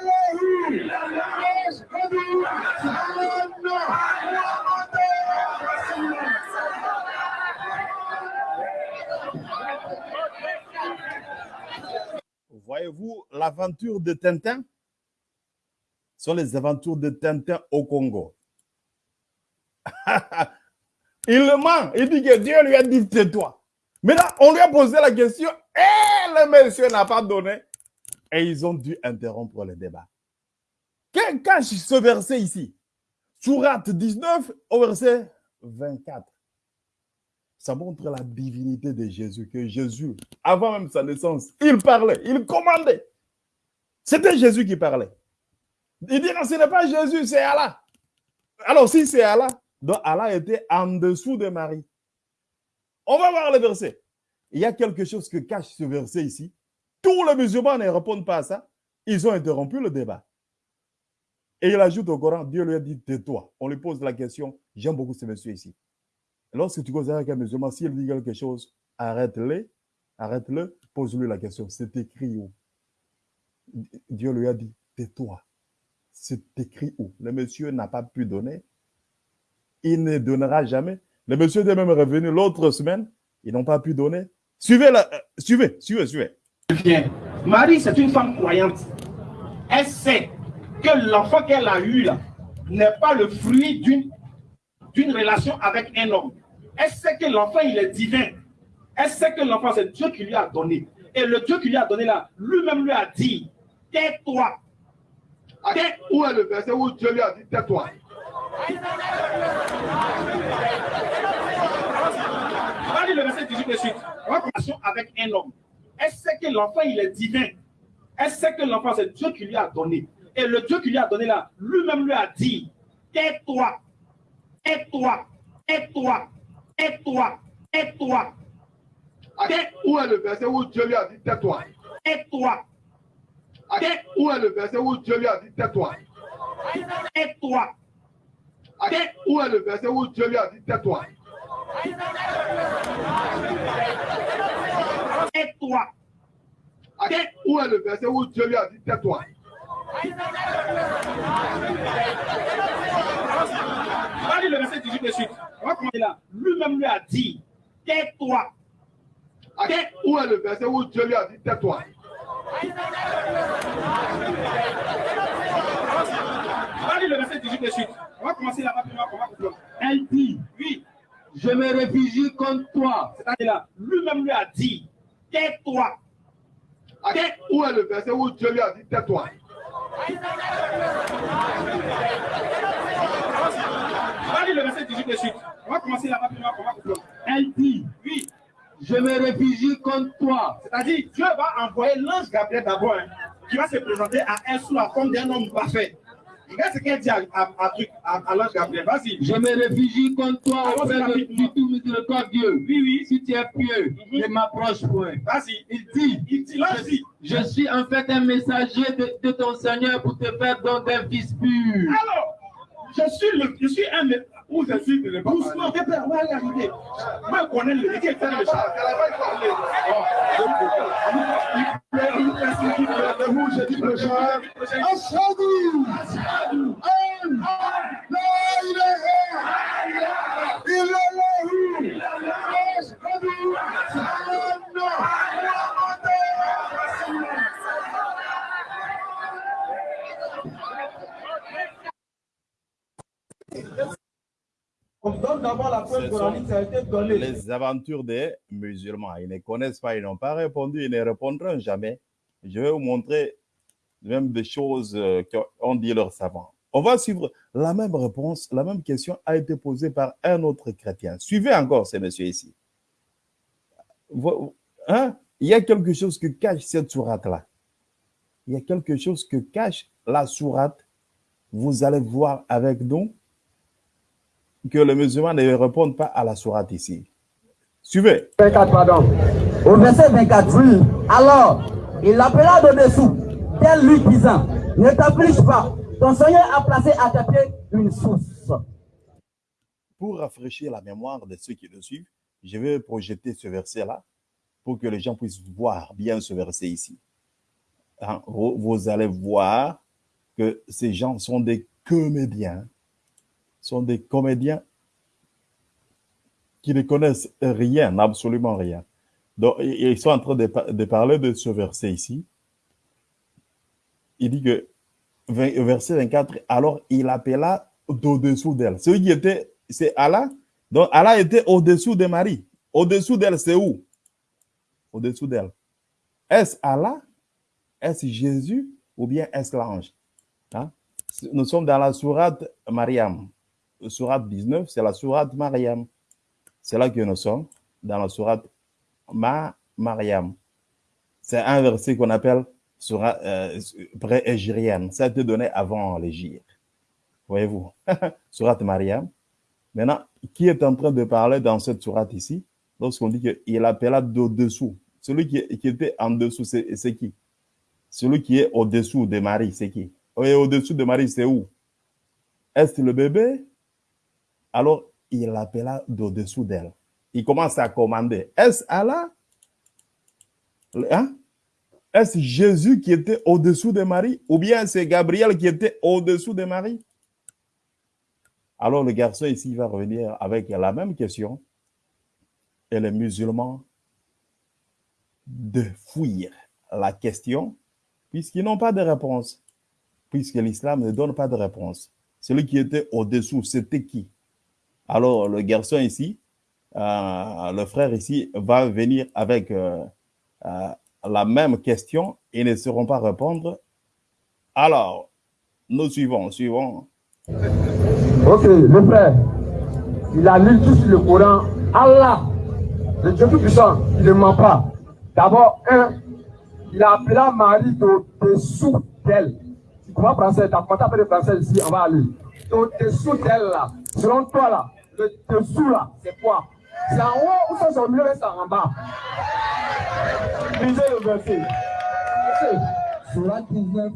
Voyez-vous l'aventure de Tintin? Ce sont les aventures de Tintin au Congo. il le ment. Il dit que Dieu lui a dit tais-toi. Maintenant, on lui a posé la question et le monsieur n'a pas donné. Et ils ont dû interrompre le débat. Quel cache ce verset ici Sourate 19 au verset 24. Ça montre la divinité de Jésus, que Jésus, avant même sa naissance, il parlait, il commandait. C'était Jésus qui parlait. Il dit, non, ce n'est pas Jésus, c'est Allah. Alors, si c'est Allah, donc Allah était en dessous de Marie. On va voir le verset. Il y a quelque chose que cache ce verset ici. Tous les musulmans ne répondent pas à ça. Ils ont interrompu le débat. Et il ajoute au Coran, Dieu lui a dit, tais-toi. On lui pose la question, j'aime beaucoup ce monsieur ici. Lorsque tu causes avec un musulman, s'il dit quelque chose, arrête-le, arrête-le, pose-lui la question. C'est écrit où? Dieu lui a dit, tais-toi. C'est écrit où? Le monsieur n'a pas pu donner. Il ne donnera jamais. Le monsieur est même revenu l'autre semaine. Ils n'ont pas pu donner. Suivez, la, euh, suivez, suivez, suivez. Marie, c'est une femme croyante. Elle sait que l'enfant qu'elle a eu là n'est pas le fruit d'une relation avec un homme. Elle sait que l'enfant, il est divin? Elle sait que l'enfant, c'est Dieu qui lui a donné? Et le Dieu qui lui a donné là, lui-même lui a dit, tais-toi. Tais- Où est le verset où Dieu lui a dit tais-toi? On va lire le verset 18 de suite. On va commencer avec un homme. Elle sait que l'enfant, il est divin? Elle sait que l'enfant, c'est Dieu qui lui a donné? Et le Dieu qui lui a donné là, lui-même lui a dit, tais-toi, tais-toi, tais-toi, tais-toi, tais-toi, Tais- Où est le verset où Dieu lui a dit tais-toi? Tais-toi, Tais- Où est le verset où Dieu lui a dit tais-toi? Tais-toi, Tais- Où est le verset où Dieu lui a dit tais-toi? Tais-toi, Tais- Où est le verset où Dieu lui a dit tais-toi? Le verset 18 de suite. On va commencer là. Lui-même lui a dit, tais-toi, Tais- Où est le verset où Dieu lui a dit tais-toi? On va lire le verset 18 de suite. On va commencer là-bas, on va comprendre. Elle dit, Oui, je me réfugie contre toi. c'est-à-dire là, lui-même lui a dit, tais-toi, Tais- Où est le verset où Dieu lui a dit tais-toi? On va lire le verset 18 de suite. On va commencer là-bas, puis on va on va comprendre. Elle dit, Oui, je me réfugie contre toi. c'est-à-dire Dieu va envoyer l'ange Gabriel d'abord, hein, qui va se présenter à elle sous la forme d'un homme parfait. Regarde ce qu'elle dit à, à, à, truc- à, à l'ange Gabriel. Vas-y. Je me réfugie contre toi auprès de, du tout miséricordieux. Oui, oui. Si tu es pieux, ne m'approche point. Vas-y. Il dit, Il dit, l'ange dit, je suis en fait un messager de, de ton Seigneur pour te faire don d'un fils pur. alors, je suis, le, je suis un... Où je suis le Doucement, viens, père, on va y arriver. Moi, je connais le métier, faire le chat. vendredi prochain. Ashadu an la ilaha illallah. Ashadu anna On donne d'abord la preuve Ce coranique, sont ça a été donné. les aventures des musulmans. Ils ne connaissent pas, ils n'ont pas répondu, ils ne répondront jamais. Je vais vous montrer même des choses euh, qu'ont dit leurs savants. On va suivre la même réponse, la même question a été posée par un autre chrétien. Suivez encore ces messieurs ici. Hein? Il y a quelque chose que cache cette sourate-là. Il y a quelque chose que cache la sourate. Vous allez voir avec nous que les musulmans ne répondent pas à la sourate ici. Suivez. 24, pardon. Au verset 24, oui. Alors, il l'appela de dessous, tel lui disant, ne t'afflige pas, ton Seigneur a placé à tes pieds une source. Pour rafraîchir la mémoire de ceux qui le suivent, je vais projeter ce verset-là pour que les gens puissent voir bien ce verset ici. Hein, vous allez voir que ces gens sont des comédiens, sont des comédiens qui ne connaissent rien, absolument rien. Donc, ils sont en train de, pa- de parler de ce verset ici. Il dit que, verset 24, alors il appela d'au-dessous d'elle. Celui qui était, c'est Allah. Donc, Allah était au-dessous de Marie. Au-dessous d'elle, c'est où? Au-dessous d'elle. Est-ce Allah? Est-ce Jésus? Ou bien est-ce l'ange? Hein? Nous sommes dans la sourate Mariam. Sourate 19, c'est la sourate Mariam. C'est là que nous sommes, dans la sourate Ma Mariam. C'est un verset qu'on appelle sourate euh, pré-égérienne. Ça a été donné avant l'égir. Voyez-vous? sourate Mariam. Maintenant, qui est en train de parler dans cette sourate ici? Lorsqu'on dit qu'il appela d'au-dessous. Celui qui, qui était en dessous, c'est qui? Celui qui est au-dessous de Marie, c'est qui? Et au-dessous de Marie, c'est où? Est-ce le bébé? Alors, il l'appela d'au-dessous d'elle. Il commence à commander. Est-ce Allah? Hein? Est-ce Jésus qui était au-dessous de Marie? Ou bien c'est Gabriel qui était au-dessous de Marie? Alors le garçon ici va revenir avec la même question. Et les musulmans de fuir la question puisqu'ils n'ont pas de réponse. Puisque l'islam ne donne pas de réponse. Celui qui était au-dessous, c'était qui? Alors le garçon ici, euh, le frère ici va venir avec euh, euh, la même question et ne sauront pas répondre. Alors, nous suivons, suivons. Ok, le frère, il a lu tout sur le Coran. Allah, le Dieu Tout-Puissant, il ne ment pas. D'abord, un, il a appelé Marie au-dessous d'elle. Tu comprends français, tu as compté un peu de français ici, on va aller. Au-dessous d'elle, là. Selon toi, là, le dessous, là, c'est quoi? C'est en haut ou c'est milieu, c'est en bas Lisez le verset. Surat 19,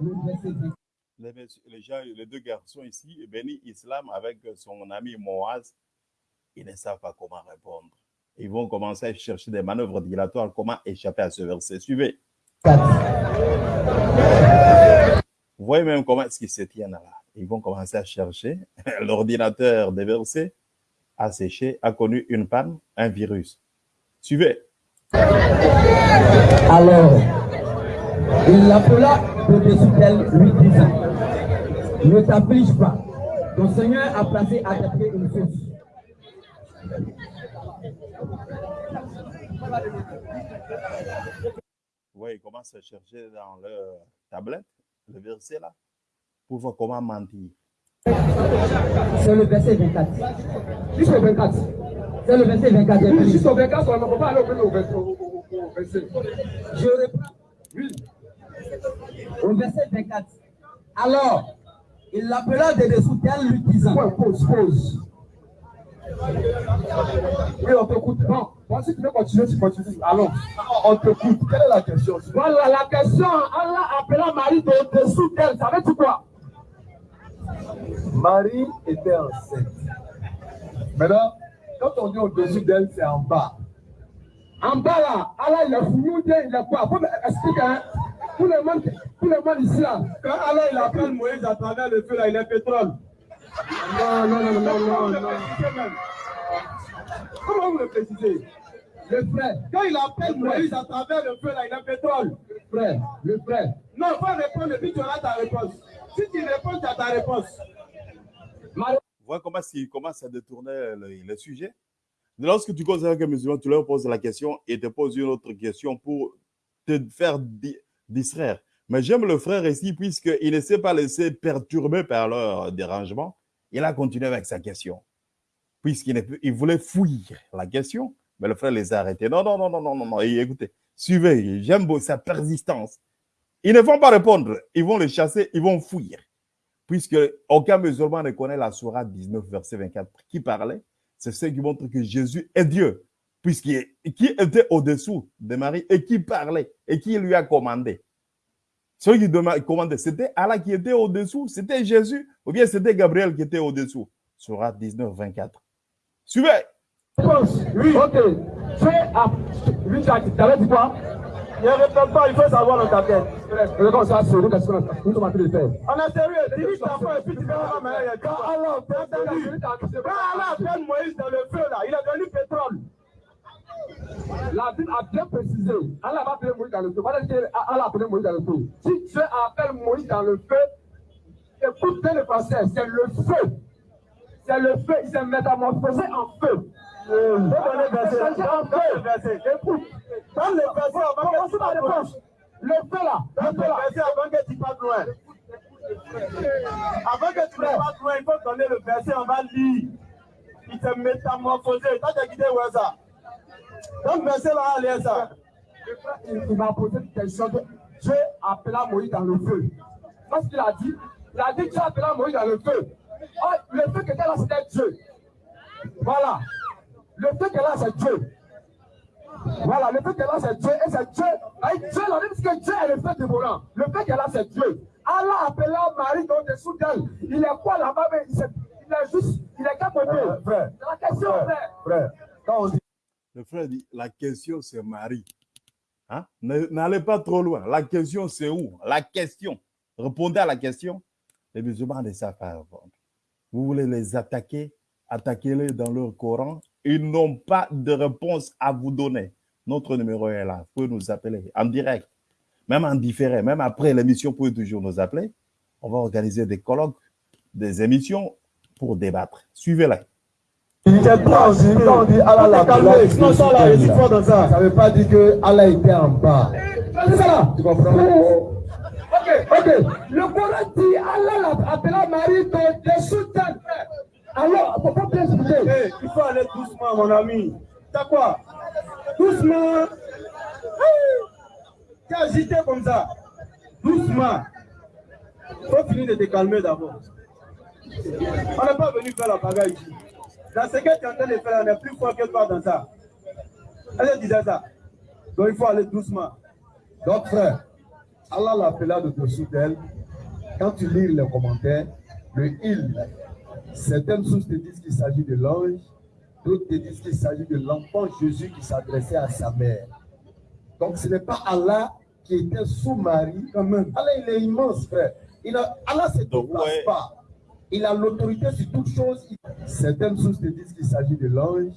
le verset 20. Les, les gens, les deux garçons ici, béni Islam avec son ami Moaz, ils ne savent pas comment répondre. Ils vont commencer à chercher des manœuvres dilatoires, comment échapper à ce verset? Suivez. Vous voyez même comment est-ce qu'ils se tiennent là. Ils vont commencer à chercher. L'ordinateur des versets a séché, a connu une panne, un virus. Suivez. Alors, il l'appela de dessous d'elle, lui disant Ne t'afflige pas, ton Seigneur a placé à tes pieds une source. Voyez, ils commencent à chercher dans leur tablette le verset là pour voir comment mentir. C'est le verset 24. Jusqu'au 24. C'est le verset 24. j'ai fini. Jusqu'au 24, on ne peut pas aller au au verset. au- au- au. Je reprends. Oui. Au verset 24. Alors, il l'appela de dessous d'elle, lui disant Ouais, pause, pause. Oui, on t'écoute. Non, moi, si tu veux continuer, tu continues. Allons, on t'écoute. Quelle est la question? Voilà la question. Allah appela Marie de dessous d'elle. Ça veut dire quoi? Marie était enceinte. Maintenant, quand on dit au-dessus d'elle, c'est en bas. En bas là, Allah il est fou, il est quoi? Faut m'expliquer. Hein? tout le monde, tout ici là, quand Allah il appelle Moïse à travers le feu là, il est pétrole. Non, non, non, non, non, non. Comment vous le précisez? Le frère. Quand il appelle Moïse à travers le feu là, il est pétrole. Le frère, le frère. Non, faut répondre et puis tu auras ta réponse. Si tu réponds, as ta réponse. Vous voyez comment il commence à détourner le, sujet Lorsque tu considères que musulman, tu leur poses la question et te poses une autre question pour te faire di- distraire. Mais j'aime le frère ici, puisqu'il ne s'est pas laissé perturber par leur dérangement. Il a continué avec sa question. Puisqu'il voulait fouiller la question, mais le frère les a arrêtés. Non, non, non, non, non, non, écoutez, suivez, j'aime sa persistance. Ils ne vont pas répondre, ils vont les chasser, ils vont fouiller. Puisque aucun musulman ne connaît la Sourate 19, verset 24, qui parlait, c'est ce qui montre que Jésus est Dieu, puisqu'il qui était au-dessous de Marie et qui parlait et qui lui a commandé. Celui qui commandait, c'était Allah qui était au-dessous, c'était Jésus, ou bien c'était Gabriel qui était au-dessous. Sourate 19, 24. Suivez. Oui. Ok. Fais à. Lui, dit quoi? Ne répète pas, il faut savoir dans ta tête. Regarde, ça, c'est qu'est-ce qu'on a nous sommes en train de faire. On est sérieux, dirige ta foi et puis tu verras la manière. Quand Allah quand Allah appelle Moïse dans le feu, là, il est devenu pétrole. La Bible a bien précisé. Allah va appeler Moïse dans le feu. Voilà que Allah a appelé Moïse dans le feu. Si Dieu appelle Moïse dans le feu, écoute bien le passé, c'est le feu. C'est le feu, il s'est métamorphosé en feu. Euh, feu. Écoute, dans le verset, avant que tu. Le feu là, avant que tu partes loin. Avant que tu ne partes loin, il faut donner le verset, on va lire. Il s'est métamorphosé. Toi, tu as quitté où est ça le verset là, allez ça. Il, m'a posé une question. que Dieu appela Moïse dans le feu. Parce qu'il a dit, il a dit Dieu appela Moïse dans le feu. Oh, le feu qui était là, c'était Dieu. Voilà. Le feu qui est là, c'est Dieu. Voilà, le feu qui est là, c'est Dieu. Et c'est Dieu. Et Dieu, la dit que Dieu est le feu dévorant. Le feu qui est là, c'est Dieu. Allah appela Marie dans dessous d'elle. Il est quoi là-bas mais il, est- il est juste, il est capoté. frère. La question, frère. Frère, quand on dit Le frère dit, la question c'est Marie. Hein? N'allez pas trop loin. La question c'est où? La question. Répondez à la question. Les musulmans ne savent pas répondre. Vous voulez les attaquer? Attaquez-les dans leur Coran. Ils n'ont pas de réponse à vous donner. Notre numéro est là. Vous pouvez nous appeler en direct, même en différé, même après l'émission, vous pouvez toujours nous appeler. On va organiser des colloques, des émissions pour débattre. Suivez-la. Aussi, quand on dit Allah l'a sinon ça là, suis fort dans ça. Ça veut pas dire que Allah était en bas. Ça là. Ok, ok. Le Coran dit Allah l'a appelé Marie de dessous d'elle. Alors, faut pas bien il faut aller doucement, mon ami. T'as quoi? Doucement. T'es agité comme ça. Doucement. Faut finir de te calmer d'abord. On n'est pas venu faire la bagarre ici. Dans ce que tu es en train de faire, on est plus fort que toi dans ça. Elle disait ça. Donc il faut aller doucement. Donc frère, Allah l'appela de dessous d'elle. Quand tu lis les commentaires, le il, certaines sources te disent qu'il s'agit de l'ange, d'autres te disent qu'il s'agit de l'enfant Jésus qui s'adressait à sa mère. Donc ce n'est pas Allah qui était sous Marie quand même. Allah il est immense frère. Il a, Allah ne se déplace pas. Il a l'autorité sur toute chose. Certaines sources te disent qu'il s'agit de l'ange,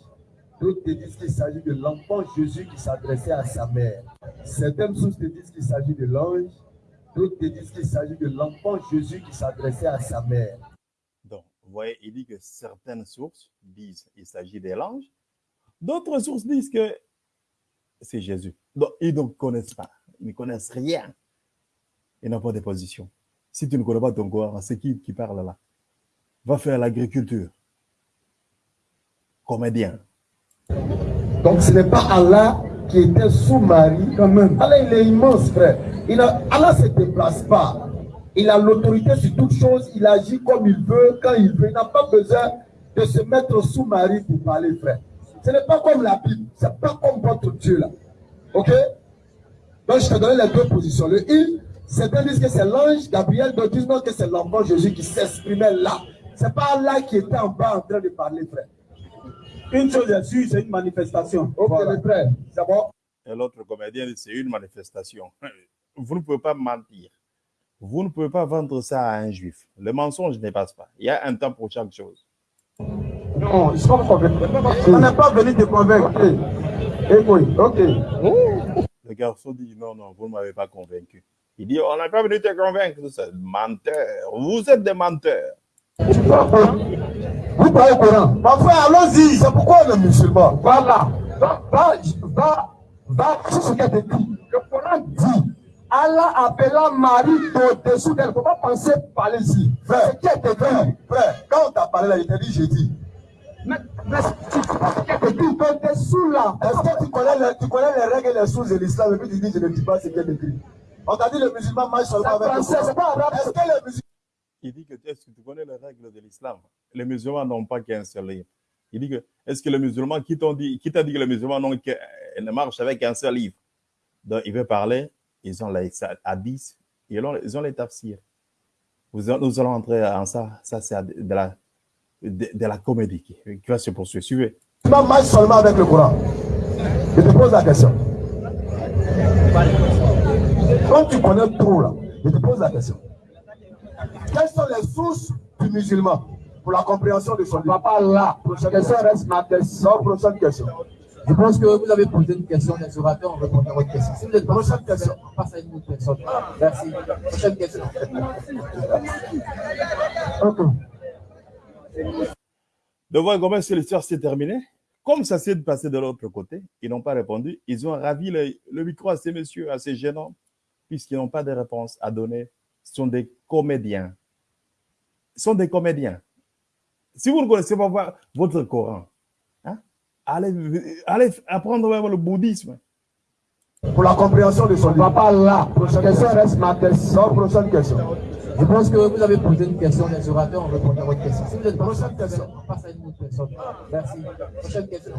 d'autres te disent qu'il s'agit de l'enfant Jésus qui s'adressait à sa mère. Certaines sources te disent qu'il s'agit de l'ange, d'autres te disent qu'il s'agit de l'enfant Jésus qui s'adressait à sa mère. Vous voyez, il dit que certaines sources disent qu'il s'agit des langes, d'autres sources disent que c'est Jésus. Donc, ils ne connaissent pas, ils ne connaissent rien. Ils n'ont pas de position. Si tu ne connais pas ton Coran, c'est qui qui parle là? Va faire l'agriculture. Comédien. Donc ce n'est pas Allah qui était sous Marie quand même. Allah il est immense frère. Il a, Allah ne se déplace pas. Il a l'autorité sur toute chose. Il agit comme il veut, quand il veut. Il n'a pas besoin de se mettre sous Marie pour parler frère. Ce n'est pas comme la Bible. Ce n'est pas comme votre Dieu là. Ok? Donc je te donne les deux positions. Le il, certains disent que c'est l'ange Gabriel, d'autres disent non que c'est l'enfant Jésus qui s'exprimait là. Ce n'est pas Allah qui était en bas en train de parler frère. Une chose est sûre, c'est une manifestation. Ok, Voilà. le frère, c'est bon? Et l'autre comédien dit c'est une manifestation. vous ne pouvez pas mentir. Vous ne pouvez pas vendre ça à un juif. Le mensonge ne passe pas. Il y a un temps pour chaque chose. Non, ils sont convaincus. On n'est pas venu te convaincre. Eh oui, ok. Le garçon dit non, non, vous ne m'avez pas convaincu. Il dit on n'est pas venu te convaincre. Menteur. Vous êtes des menteurs. Vous parlez au Coran. Ma frère, allons-y. C'est pourquoi on est musulman. Voilà. Va, va, va, va sur ce qu'il a écrit. Le Coran dit Allah appela Marie au-dessous d'elle. Il ne faut pas penser par ici. Frère, qui est frère, frère, quand on t'a parlé là, il t'a dit j'ai dit. Mais, mais tu écrit au-dessous là? Est-ce que tu connais, les, tu connais les règles et les sources de l'islam? Et puis tu dis je ne dis pas ce qui est écrit. On t'a dit le musulman marche seulement avec le Coran. C'est pas arabe. Est-ce que les musulmans Il dit que est-ce que tu connais les règles de l'islam? Les musulmans n'ont pas qu'un seul livre. Il dit que est-ce que les musulmans, qui t'ont dit, qui t'a dit que les musulmans n'ont que, ne marchent avec un seul livre? Donc il veut parler, ils ont les hadiths, ils ont, ils ont les tafsirs. Vous, nous allons entrer en ça, ça c'est de la, de, de, la comédie qui, qui va se poursuivre. Suivez. musulmans marchent seulement avec le Coran Je te pose la question. Quand tu connais trop là, je te pose la question. Quelles sont les sources du musulman pour la compréhension de son livre? Papa, là, prochaine question reste ma question. Prochaine question. Je pense que vous avez posé une question, les orateurs ont répondu à votre question. Si vous êtes prochaine question, on passe à une autre personne. Merci. Prochaine question. De voir comment l'histoire s'est terminée. Comme ça s'est passé de l'autre côté, ils n'ont pas répondu. Ils ont ravi le, le micro à ces messieurs, à ces jeunes hommes, puisqu'ils n'ont pas de réponse à donner. Ce sont des comédiens. Ils sont des comédiens. Si vous ne connaissez pas votre Coran, allez, allez apprendre même le bouddhisme. Pour la compréhension de son livre. Papa, là, prochaine question reste ma question. Prochaine question. Je pense que vous avez posé une question, les orateurs ont répondu à votre question. Si vous êtes prochaine question, on passe à une autre personne. Merci. Prochaine question.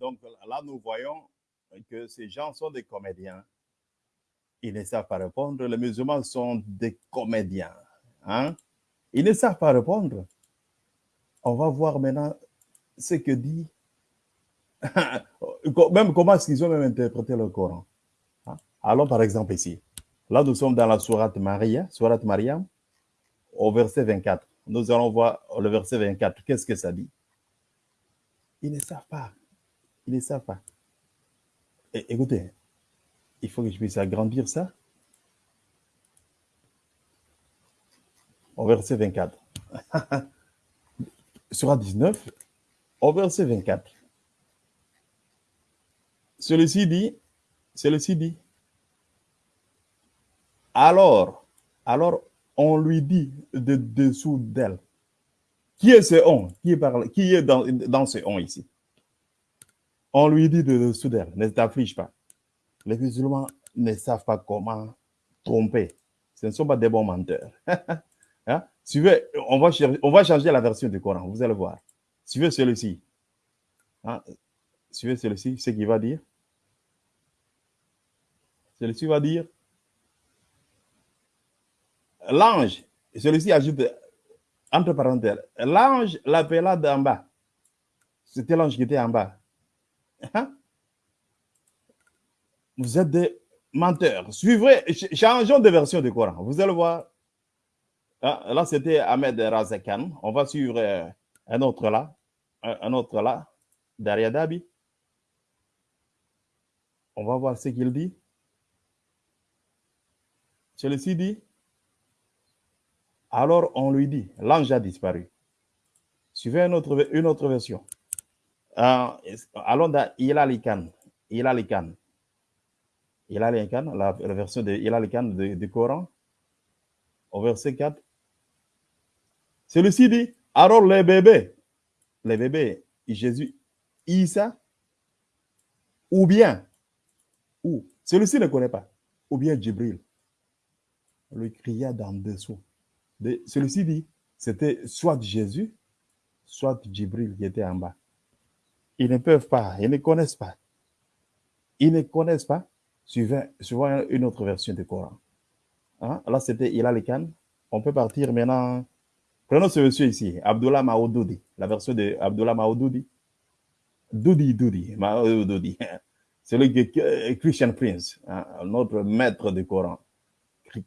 Donc là, nous voyons que ces gens sont des comédiens. Ils ne savent pas répondre. Les musulmans sont des comédiens. Hein? Ils ne savent pas répondre. On va voir maintenant ce que dit, même comment est-ce qu'ils ont même interprété le Coran. Hein? Allons par exemple ici. Là, nous sommes dans la Sourate Maria, Sourate Mariam, au verset 24. Nous allons voir le verset 24. Qu'est-ce que ça dit? Ils ne savent pas. Ils ne savent pas. Écoutez, il faut que je puisse agrandir ça. Au verset 24. Sur 19, au verset 24. Celui-ci dit, celui-ci dit, alors, alors on lui dit de dessous d'elle. Qui est ce on? Qui est, qui est dans, dans ce on ici? On lui dit de dessous d'elle, ne t'afflige pas. Les musulmans ne savent pas comment tromper. Ce ne sont pas des bons menteurs. hein? Suivez, on va, on va changer la version du Coran, vous allez voir. Suivez celui-ci. Hein? Suivez celui-ci, ce qu'il va dire? Celui-ci va dire l'ange, celui-ci ajoute entre parenthèses, l'ange l'appela d'en bas. C'était l'ange qui était en bas. Hein? Vous êtes des menteurs. Suivrez, changeons de version du Coran. Vous allez voir. Hein? Là, c'était Ahmed Razakan. On va suivre un autre là. Un autre là. Daria Dabi. On va voir ce qu'il dit. Celui-ci dit alors on lui dit, l'ange a disparu. Suivez une autre, une autre version. Euh, allons dans Ilalikan. Ilalikan. Ilalikan, la, la version de Ilalikan du Coran, au verset 4. Celui-ci dit, alors les bébés, les bébés, Jésus, Isa, ou bien, ou, celui-ci ne connaît pas, ou bien Djibril, lui cria d'en dessous. Celui-ci dit, c'était soit Jésus, soit Djibril qui était en bas. Ils ne peuvent pas, ils ne connaissent pas. Ils ne connaissent pas, suivant, suivant une autre version du Coran. Hein? Là, c'était Ilal Khan. On peut partir maintenant Prenons ce monsieur ici, Abdullah Maoudoudi, la version de Abdullah Maoudoudi. Doudi, Doudi, Maoudoudi. Celui qui est Christian Prince, hein, notre maître du Coran.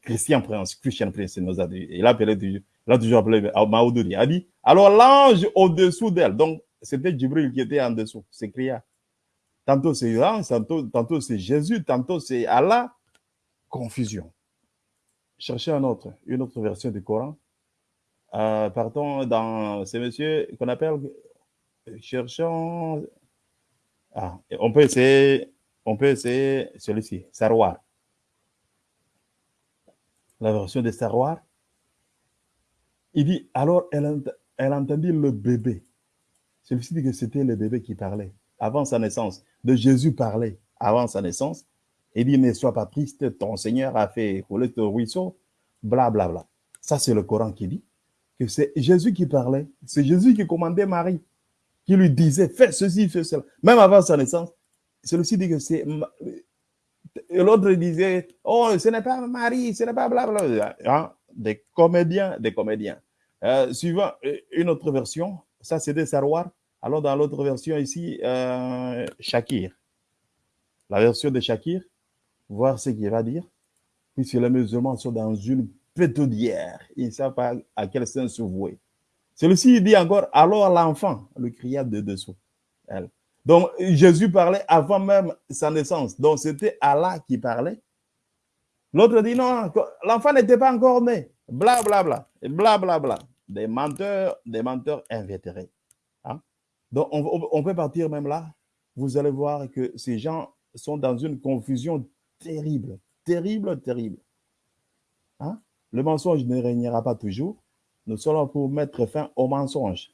Christian Prince, Christian Prince, il nous a appelé toujours, il a toujours appelé Maoudoudi. A dit, alors l'ange au-dessous d'elle. Donc, c'était Djibril qui était en dessous, s'écria. Tantôt c'est l'ange, tantôt, c'est Jésus, tantôt c'est Allah. Confusion. Cherchez un autre, une autre version du Coran. Euh, partons dans ces messieurs qu'on appelle, cherchons, ah, on peut essayer, on peut essayer celui-ci, Sarwar. La version de Sarwar. Il dit, alors elle, elle entendit le bébé. Celui-ci dit que c'était le bébé qui parlait avant sa naissance. De Jésus parlait avant sa naissance. Il dit, ne sois pas triste, ton Seigneur a fait couler ton ruisseau, bla bla bla. Ça, c'est le Coran qui dit que c'est Jésus qui parlait. C'est Jésus qui commandait Marie, qui lui disait, fais ceci, fais cela. Même avant sa naissance. Celui-ci dit que c'est... L'autre disait, oh, ce n'est pas Marie, ce n'est pas bla bla. Hein? Des comédiens, des comédiens. Euh, suivant une autre version, ça c'était Sarwar. Alors dans l'autre version ici, euh, Shakir. La version de Shakir, voir ce qu'il va dire. Puisque les musulmans sont dans une pétodière, ils ne savent pas à quel sens se vouer. Celui-ci dit encore, alors l'enfant le cria de dessous. Donc Jésus parlait avant même sa naissance. Donc c'était Allah qui parlait. L'autre dit non, l'enfant n'était pas encore né. Bla bla bla. Bla bla bla. Des menteurs, des menteurs invétérés. Donc on, peut partir même là. Vous allez voir que ces gens sont dans une confusion terrible, terrible, terrible. Hein? Le mensonge ne régnera pas toujours. Nous sommes là pour mettre fin au mensonge.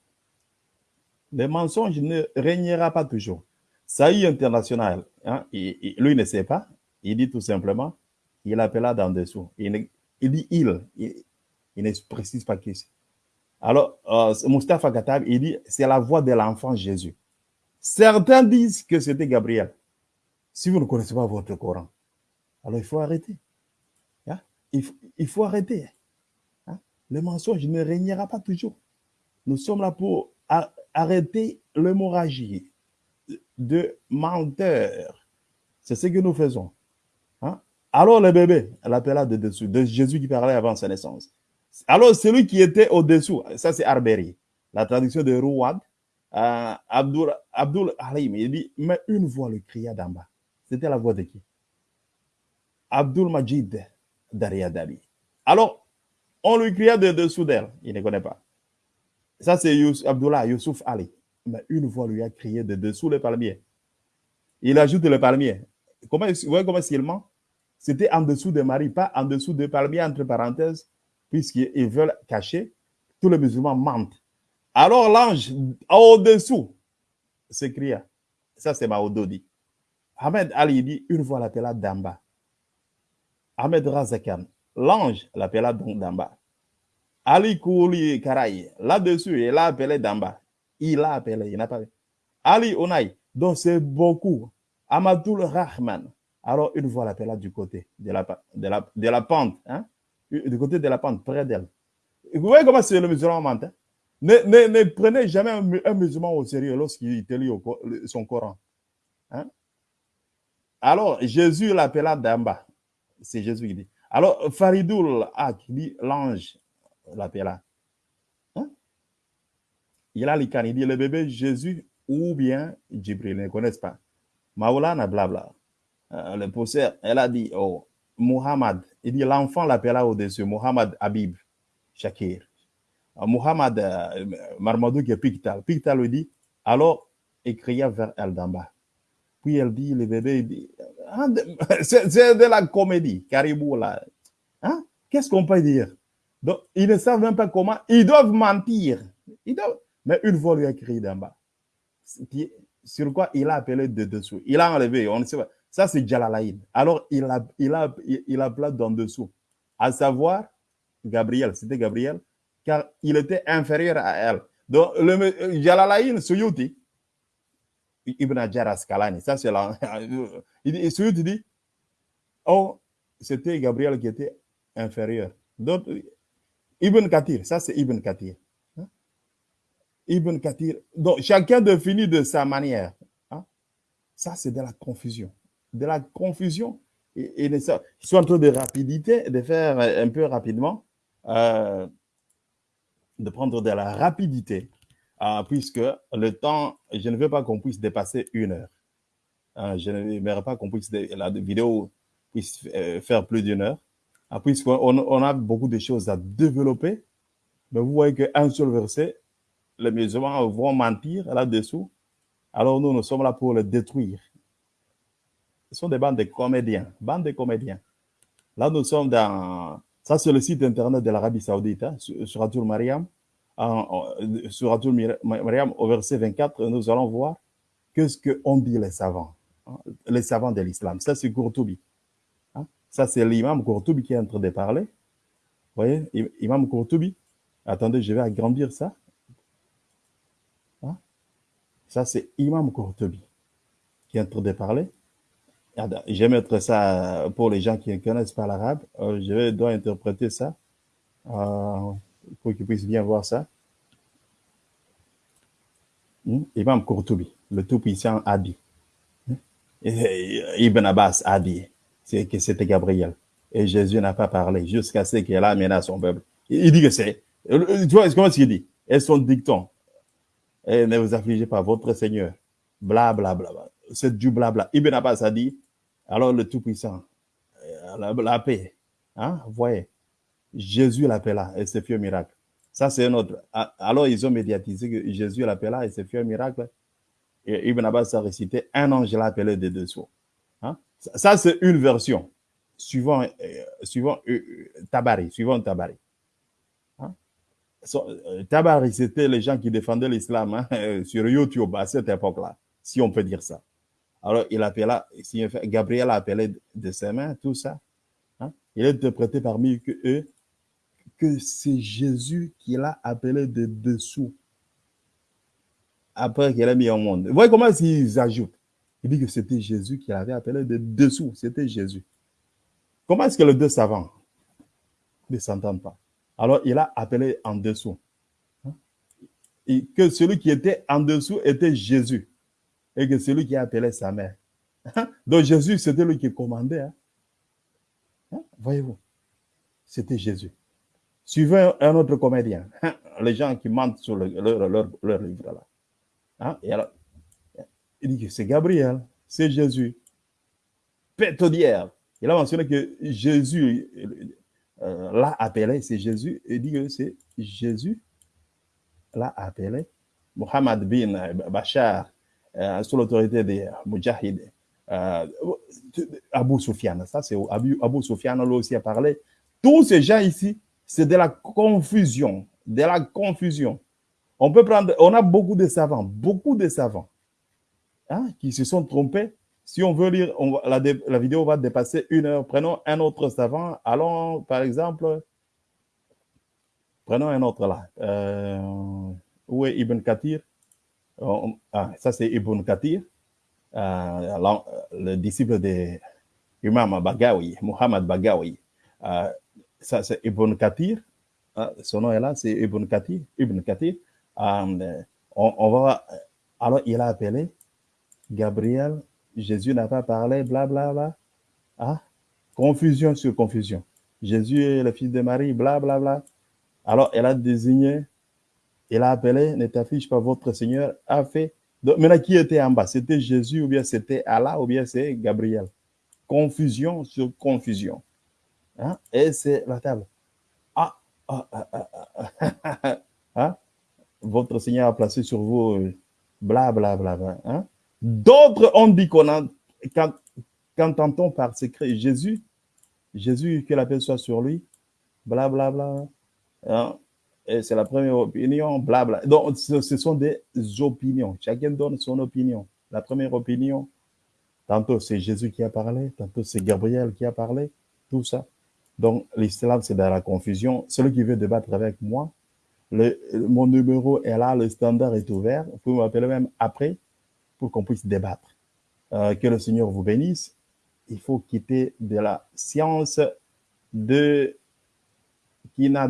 Le mensonge ne régnera pas toujours. Saïd international, hein, lui ne sait pas. Il dit tout simplement, il appela d'en dessous. Il, il, dit il, il, ne précise pas qui c'est. Alors, euh, Mustafa Katab, il dit, c'est la voix de l'enfant Jésus. Certains disent que c'était Gabriel. Si vous ne connaissez pas votre Coran, alors il faut arrêter. Hein? Il, faut, arrêter. Hein? Le mensonge ne régnera pas toujours. Nous sommes là pour arrêter l'hémorragie de menteurs. C'est ce que nous faisons. Hein? Alors le bébé, l'appela de dessous, de Jésus qui parlait avant sa naissance. Alors celui qui était au-dessous, ça c'est Arberi, la traduction de Rouad, euh, Abdul, Abdul Halim, il dit, mais une voix le cria d'en bas. C'était la voix de qui? Abdul Majid Dariadabi. Alors, on lui cria de dessous d'elle. Il ne connaît pas. Ça, c'est Abdullah Youssouf Ali. Mais une voix lui a crié de dessous le palmier. Il ajoute le palmier. Comment, vous voyez comment il ment? C'était en dessous de Marie, pas en dessous de palmier, entre parenthèses, puisqu'ils veulent cacher. Tous les musulmans mentent. Alors l'ange, au-dessous, s'écria. Ça, c'est Maododi. Ahmed Ali dit, une voix l'appela d'en bas. Ahmed Razakan, l'ange l'appela donc d'en bas. Ali Kouli Karaï, là-dessus, il l'a appelé d'en bas. Il l'a appelé, il n'a pas Ali Onay, donc c'est beaucoup. Amadoul Rahman, alors une voix l'appela du côté de la, de la, de la pente, hein? Du côté de la pente, près d'elle. Vous voyez comment c'est le musulman ment hein? ne, ne, ne, prenez jamais un, musulman au sérieux lorsqu'il te lit son Coran. Hein? Alors, Jésus l'appela d'en bas. C'est Jésus qui dit. Alors, Faridoul Ak dit l'ange l'appela. Hein? Il a les il dit le bébé Jésus ou bien Djibril, ne connaissent pas. Maoulana, blabla. Euh, le posseur, elle a dit, oh, Muhammad. Il dit l'enfant l'appela au-dessus, Muhammad Habib Shakir. Euh, Muhammad euh, Marmadou qui est Pictal. Pictal lui dit, alors, il cria vers elle d'en bas. Puis elle dit, le bébé, dit, ah, c'est de la comédie, Caribou là. Hein? Qu'est-ce qu'on peut dire? Donc, ils ne savent même pas comment. Ils doivent mentir. Ils doivent... Mais une voix lui a crié d'en bas. Sur quoi il a appelé de dessous. Il a enlevé, on ne sait pas. Ça, c'est Jalalaïd. Alors, il a, il a, il a plat d'en dessous. À savoir, Gabriel, c'était Gabriel, car il était inférieur à elle. Donc, le Jalalaïd, Suyuti, Ibn Hajar Askalani, ça c'est là. Il Suyuti dit, oh, c'était Gabriel qui était inférieur. Donc, Ibn Kathir, ça c'est Ibn Kathir. Hein? Ibn Kathir. Donc, chacun définit de sa manière. Hein? Ça, c'est de la confusion. De la confusion. Et, et ils en train de rapidité, de faire un peu rapidement, euh, de prendre de la rapidité, euh, puisque le temps, je ne veux pas qu'on puisse dépasser une heure. Hein, je n'aimerais pas qu'on puisse, la vidéo puisse euh, faire plus d'une heure, hein, puisqu'on on a beaucoup de choses à développer. Mais vous voyez qu'un seul verset, les musulmans vont mentir là-dessous. Alors nous, nous sommes là pour le détruire. Ce sont des bandes de comédiens, bandes de comédiens. Là, nous sommes dans, ça c'est le site internet de l'Arabie Saoudite, hein, sur Atul Mariam. Sur Atul Mariam, au verset 24, nous allons voir qu'est-ce qu'ont dit les savants, hein, les savants de l'islam. Ça, c'est Courtoubi. Hein. Ça, c'est l'imam Courtoubi qui est en train de parler. Vous voyez, imam Courtoubi. Attendez, je vais agrandir ça. Hein. Ça, c'est imam Courtoubi qui est en train de parler. Je vais mettre ça pour les gens qui ne connaissent pas l'arabe. Euh, je dois interpréter ça euh, pour qu'ils puissent bien voir ça. Hmm? Imam le tout-puissant dit. Hmm? Ibn Abbas a dit que c'était Gabriel. Et Jésus n'a pas parlé jusqu'à ce qu'il a amené à son peuple. Il dit que c'est. Tu vois, comment est-ce qu'il dit? Et son dicton. Ne vous affligez pas, votre Seigneur. Bla, bla, bla, bla. C'est du blabla. Ibn Abbas a dit alors le Tout-Puissant, la, la, paix, hein, vous voyez, Jésus l'appela et c'est fait un miracle. Ça, c'est un autre. Alors, ils ont médiatisé que Jésus l'appela et c'est fait un miracle. Et Ibn Abbas a récité un ange l'a appelé de dessous. Hein? Ça, c'est une version, suivant, euh, suivant euh, Tabari, suivant Tabari. Hein? Euh, Tabari, c'était les gens qui défendaient l'islam hein, sur YouTube à cette époque-là, si on peut dire ça. Alors, il appela, Gabriel a appelé de ses mains, tout ça. Hein? Il est interprété parmi eux que c'est Jésus qui l'a appelé de dessous. Après qu'il a mis au monde. Vous voyez comment ils ajoutent? Il dit que c'était Jésus qui l'avait appelé de dessous. C'était Jésus. Comment est-ce que les deux savants ne s'entendent pas? Alors, il a appelé en dessous. Hein? Et que celui qui était en dessous était Jésus et que celui qui appelait sa mère. Donc Jésus, c'était lui qui commandait. Hein? Hein? Voyez-vous, c'était Jésus. Suivez un autre comédien, les gens qui mentent sur le, leur, livre là. Hein? Et alors, il dit que c'est Gabriel, c'est Jésus. Pétodière. Il a mentionné que Jésus euh, l'a appelé, c'est Jésus. Il dit que c'est Jésus l'a appelé. Mohamed bin Bachar, euh, sous l'autorité des Mujahid, euh, Abu Soufiane, ça c'est Abu, Abu Soufiane, lui aussi a parlé. Tous ces gens ici, c'est de la confusion, de la confusion. On peut prendre, on a beaucoup de savants, beaucoup de savants hein, qui se sont trompés. Si on veut lire, la, vidéo va dépasser une heure. Prenons un autre savant. Allons, par exemple, prenons un autre là. Euh, où est Ibn Kathir? Ah, ça c'est Ibn Kathir, euh, le disciple de Imam Bagawi, Muhammad Bagawi. Euh, ça c'est Ibn Kathir, euh, son nom est là, c'est Ibn Kathir. Ibn Kathir. On, on, alors il a appelé Gabriel, Jésus n'a pas parlé, blablabla. Bla, bla. Ah, confusion sur confusion. Jésus est le fils de Marie, blablabla. Bla, bla. Alors, elle a désigné il a appelé, ne t'affiche pas, votre Seigneur a fait. Donc, maintenant, qui était en bas? C'était Jésus ou bien c'était Allah ou bien c'est Gabriel? Confusion sur confusion. Hein? Et c'est la table. Ah, ah, ah, ah, ah. Hein? Votre Seigneur a placé sur vous bla bla bla. hein? D'autres ont dit qu'on a, quand, quand par secret Jésus, Jésus, que la paix soit sur lui, bla bla bla. Hein? C'est la première opinion, blabla. Donc, ce, ce, sont des opinions. Chacun donne son opinion. La première opinion, tantôt c'est Jésus qui a parlé, tantôt c'est Gabriel qui a parlé, tout ça. Donc, l'islam, c'est dans la confusion. Celui qui veut débattre avec moi, le, mon numéro est là, le standard est ouvert. Vous pouvez m'appeler même après pour qu'on puisse débattre. Euh, que le Seigneur vous bénisse. Il faut quitter de la science de qui n'a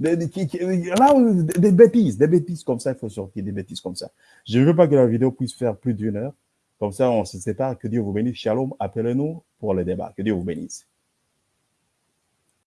Des, là, des bêtises, des bêtises comme ça, il faut sortir des bêtises comme ça. Je ne veux pas que la vidéo puisse faire plus d'une heure. Comme ça, on se sépare. Que Dieu vous bénisse. Shalom. Appelez-nous pour le débat. Que Dieu vous bénisse.